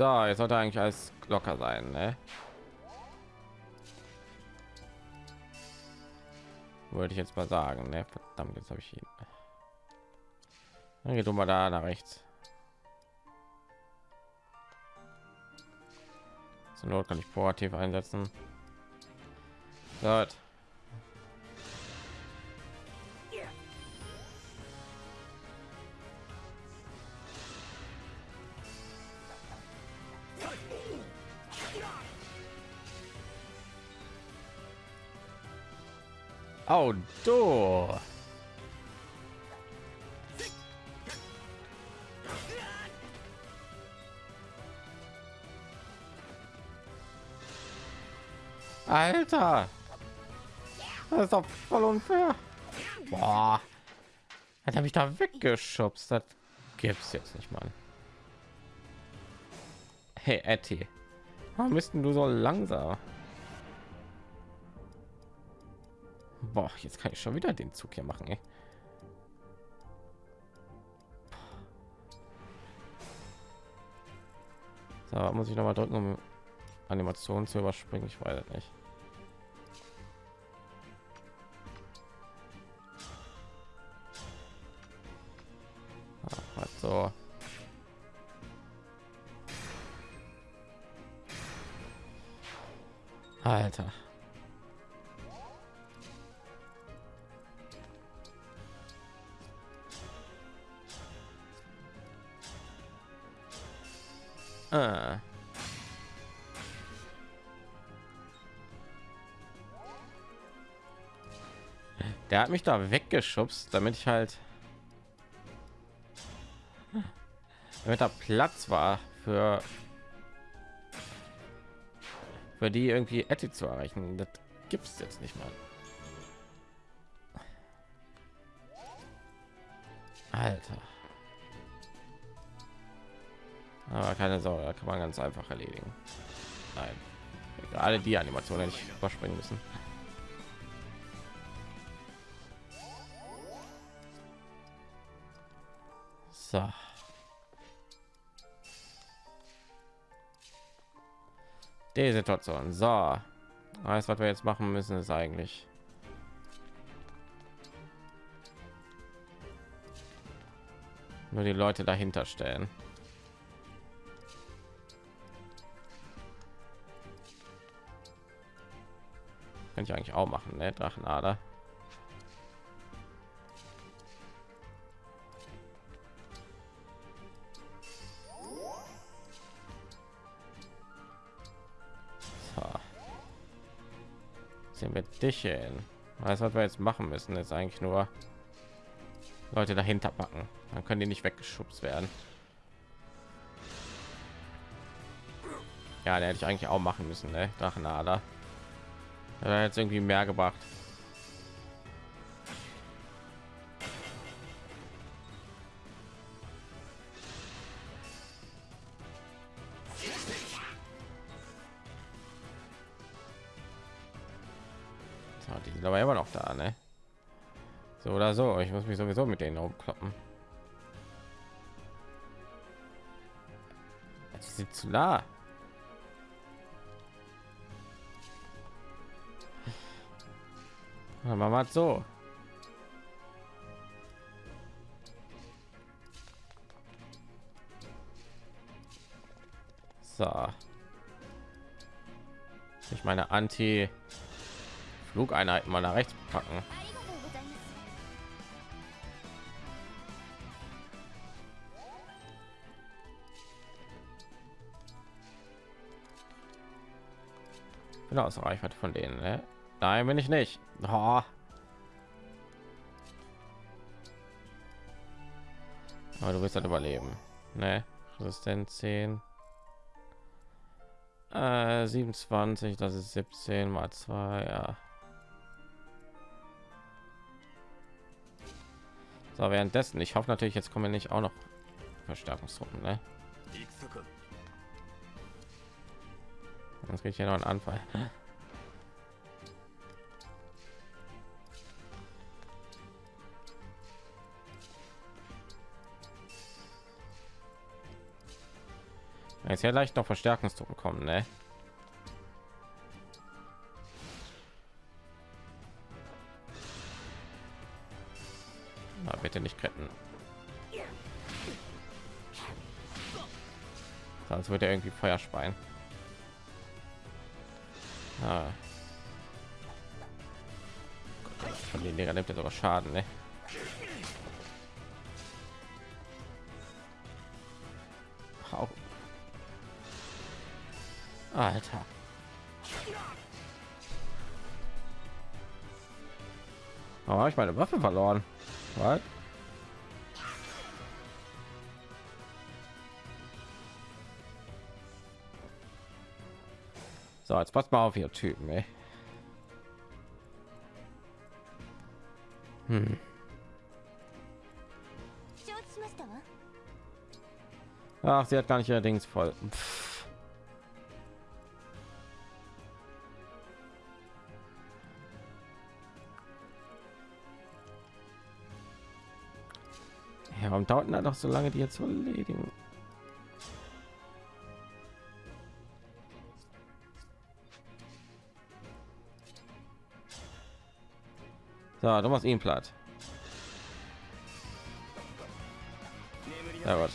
So, jetzt sollte eigentlich alles locker sein, ne? Wollte ich jetzt mal sagen, ne? Verdammt, jetzt habe ich ihn. Dann geht mal da nach rechts. Zur Not kann ich proaktiv einsetzen. Gut. Du. Alter. Das ist doch voll unfair. Boah. Hat er mich da weggeschubst? Das gibt's jetzt nicht, mal. Hey, Etty. Warum bist du so langsam? Boah, jetzt kann ich schon wieder den Zug hier machen. Ey. So, muss ich noch mal drücken, um Animationen zu überspringen? Ich weiß nicht. Hat mich da weggeschubst, damit ich halt damit da Platz war für für die irgendwie Etty zu erreichen. Das gibt es jetzt nicht mal. Alter. Aber keine Sorge, da kann man ganz einfach erledigen. Nein, gerade die Animation hätte ich überspringen müssen. So. Die Situation. So. Alles, was wir jetzt machen müssen, ist eigentlich nur die Leute dahinter stellen. Könnte ich eigentlich auch machen, ne? Drachenader. Dich hin. Was wir jetzt machen müssen, ist eigentlich nur Leute dahinter packen. Dann können die nicht weggeschubst werden. Ja, der hätte ich eigentlich auch machen müssen, ne? Drachenader. Er jetzt irgendwie mehr gebracht. Mich sowieso mit denen umkloppen. Sie sind zu nah. Machen wir so. So. Ich meine Anti Flugeinheiten mal nach rechts packen. Bin aus Reichweite von denen. Ne? Nein, bin ich nicht. Oh. Aber du wirst dann überleben. Ne? Resistenz 10. Äh, 27, das ist 17 mal 2, ja. So, währenddessen, ich hoffe natürlich, jetzt kommen nicht auch noch Verstärkungstruppen, ne? Sonst kriege ich ja noch einen Anfall. Jetzt ja leicht noch Verstärkungstruppen kommen, ne? Na, bitte nicht retten. Sonst wird er irgendwie Feuer speien. Ah. Von den Digger nimmt er sogar Schaden, ne? Auch. Alter. Oh, habe ich meine Waffe verloren? Was? So, jetzt passt mal auf, ihr Typen, ey. Hm. Ach, sie hat gar nicht allerdings voll. Pff. Ja, warum dauert das noch so lange, die jetzt zu erledigen? So, du machst ihn platt. Ja, Gott.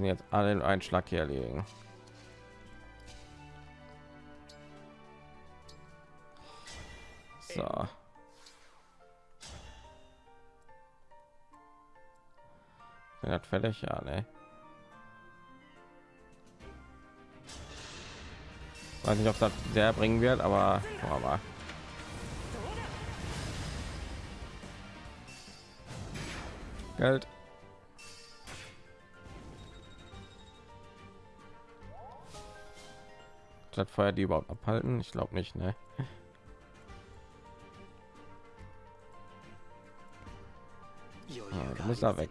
müssen jetzt alle in einen Schlag hier erlegen. Fertig? Ja, ne? Weiß nicht, ob das sehr bringen wird, aber aber Geld. Das Feuer die überhaupt abhalten? Ich glaube nicht, ne? Ah, du musst da weg.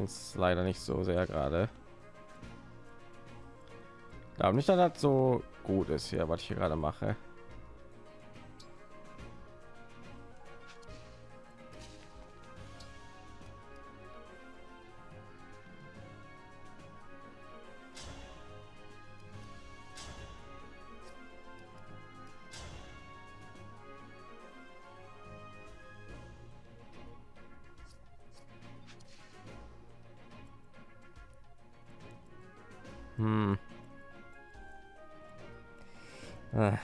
Bringt's leider nicht so sehr gerade. glaube nicht, dass das so gut ist hier, was ich hier gerade mache. Ah.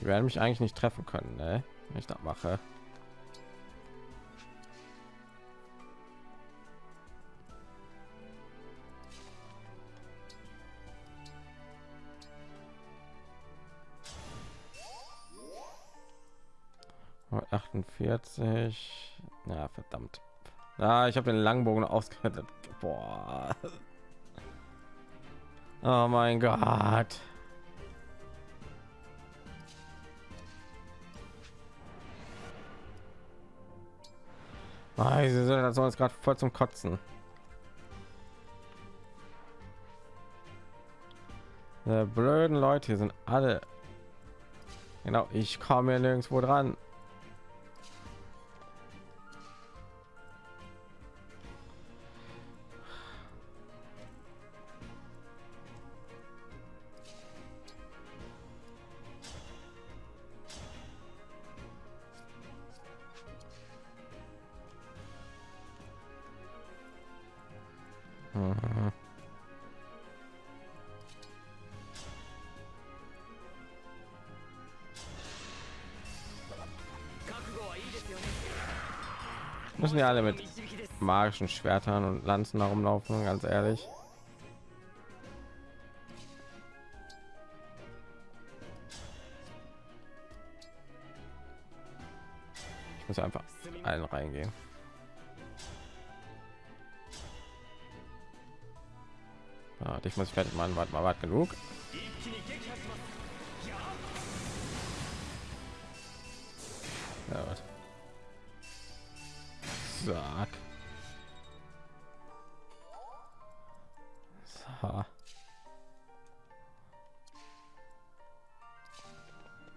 Die werden mich eigentlich nicht treffen können, ne? wenn ich das mache. 48 na verdammt ah, ich habe den langbogen ausgerettet Boah. oh mein gott Ah, sind das sonst gerade voll zum Kotzen. Die blöden Leute hier sind alle. Genau, ich komme hier nirgendwo dran. Alle mit magischen Schwertern und Lanzen herumlaufen, ganz ehrlich. Ich muss einfach allen reingehen. Ja, dich muss ich fertig machen. Warte mal, warte genug. Ja, was? Sag. So.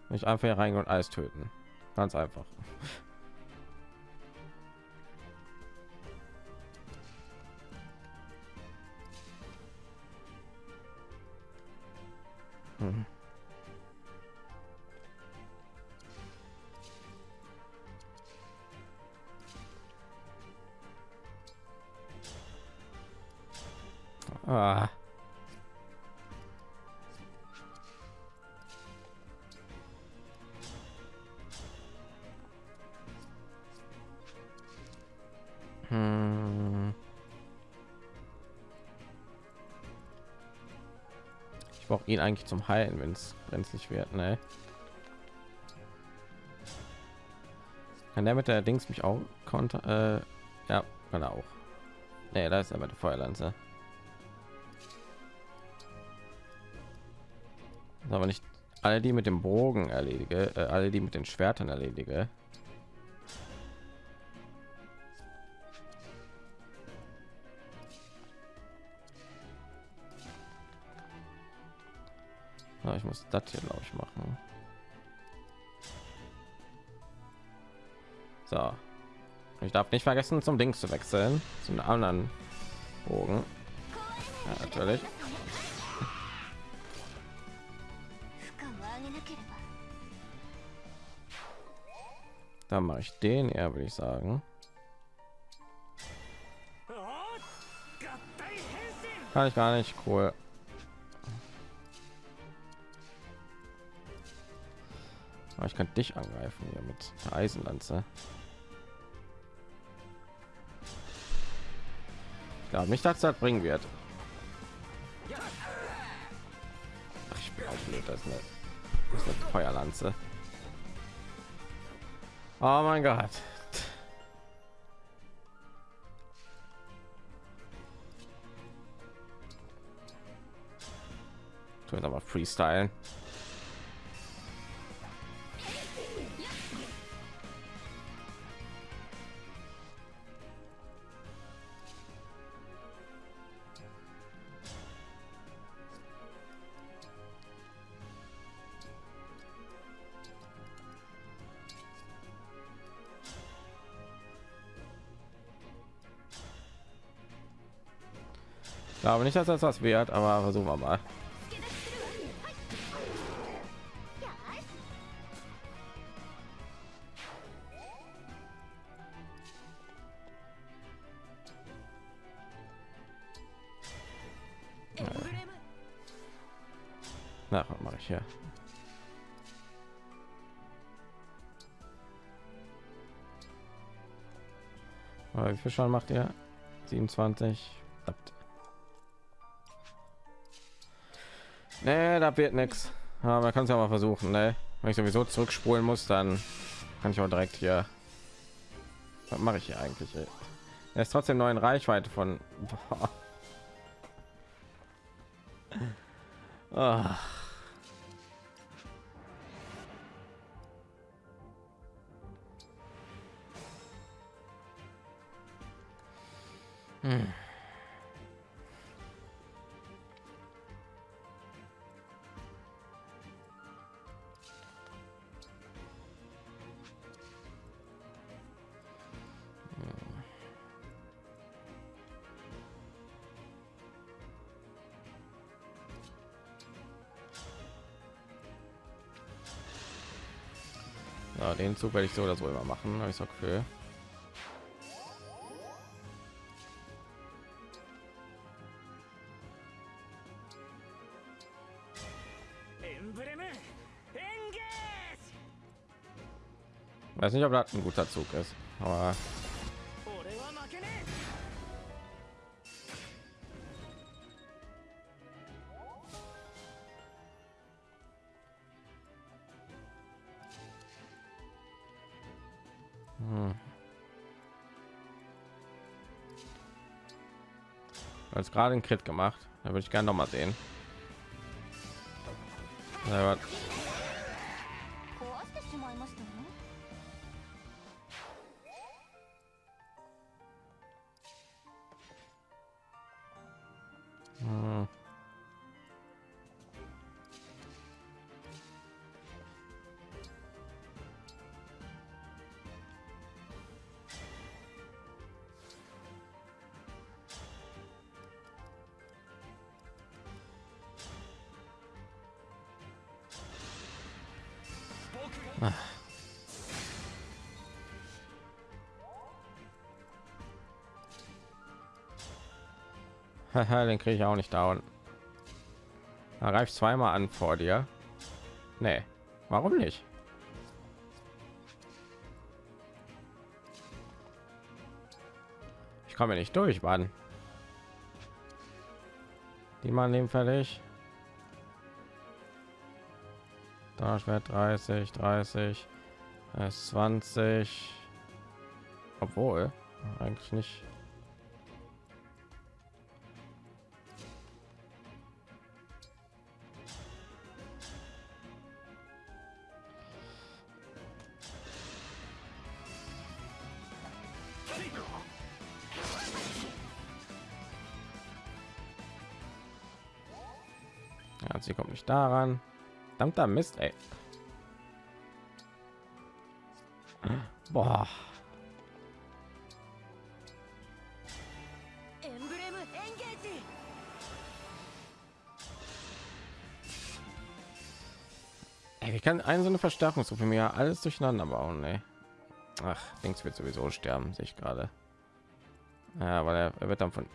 Nicht einfach hier reingehen und alles töten. Ganz einfach. Ihn eigentlich zum Heilen, wenn es brenzlig wird, ne? Kann der mit der Dings mich auch konter? Äh, ja, kann er auch. Nee, da ist er mit der Feuerlanze. aber nicht alle die mit dem Bogen erledige, äh, alle die mit den Schwertern erledige. Ja, ich muss das hier glaube ich machen. So, ich darf nicht vergessen zum Dings zu wechseln, zum anderen Bogen. Ja, natürlich. Dann mache ich den eher, würde ich sagen. Kann ich gar nicht cool. Ich kann dich angreifen hier mit der Eisenlanze. Ich glaube nicht, dass das bringen wird. Ach, ich bin auch blöd, das ist eine, das ist eine Feuerlanze. Oh mein Gott. Tu jetzt aber freestylen. Glaube nicht, dass das was wert, aber versuchen wir mal. Na, was mache ich hier? wie viel schon macht ihr? 27. Nee, da wird nichts. Aber man kann es ja mal versuchen. Ne? Wenn ich sowieso zurückspulen muss, dann kann ich auch direkt hier. Was mache ich hier eigentlich? Ey? Er ist trotzdem neuen Reichweite von. *laughs* Ah. Hm. Zug werde ich so oder so immer machen, ich so Gefühl. Weiß nicht, ob das ein guter Zug ist, aber als gerade ein Crit gemacht. Da würde ich gerne noch mal sehen. *laughs* den kriege ich auch nicht down. Er reift zweimal an vor dir. Nee, warum nicht? Ich komme nicht durch, Mann. Die man nehmen fertig. Da schwer 30, 30, 20. Obwohl, eigentlich nicht. daran. Verdammter Mist, ey. Boah. Ey, kann eine so eine Verstärkungsgruppe mir alles durcheinander bauen, ey. Ach, links wird sowieso sterben, sehe ich gerade. Ja, weil er, er wird dann von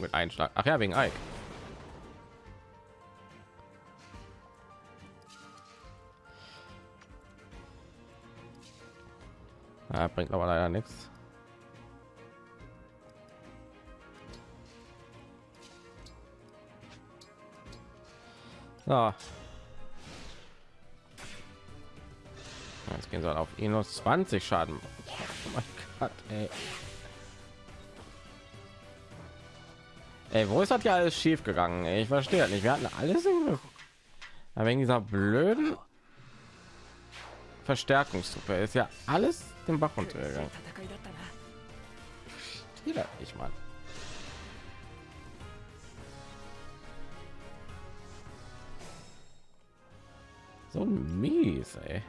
Ding mit einem Schlag. Ach ja, wegen Ike. Ja, bringt aber leider nichts. So. Jetzt gehen sie auf ihn nur 20 Schaden. Oh mein Gott, ey. Ey, wo ist das ja alles schief gegangen? Ich verstehe nicht. Wir hatten alles in aber wegen dieser blöden Verstärkungstruppe ist ja alles den Bach runtergegangen. Wieder ich mal. So mies, ey.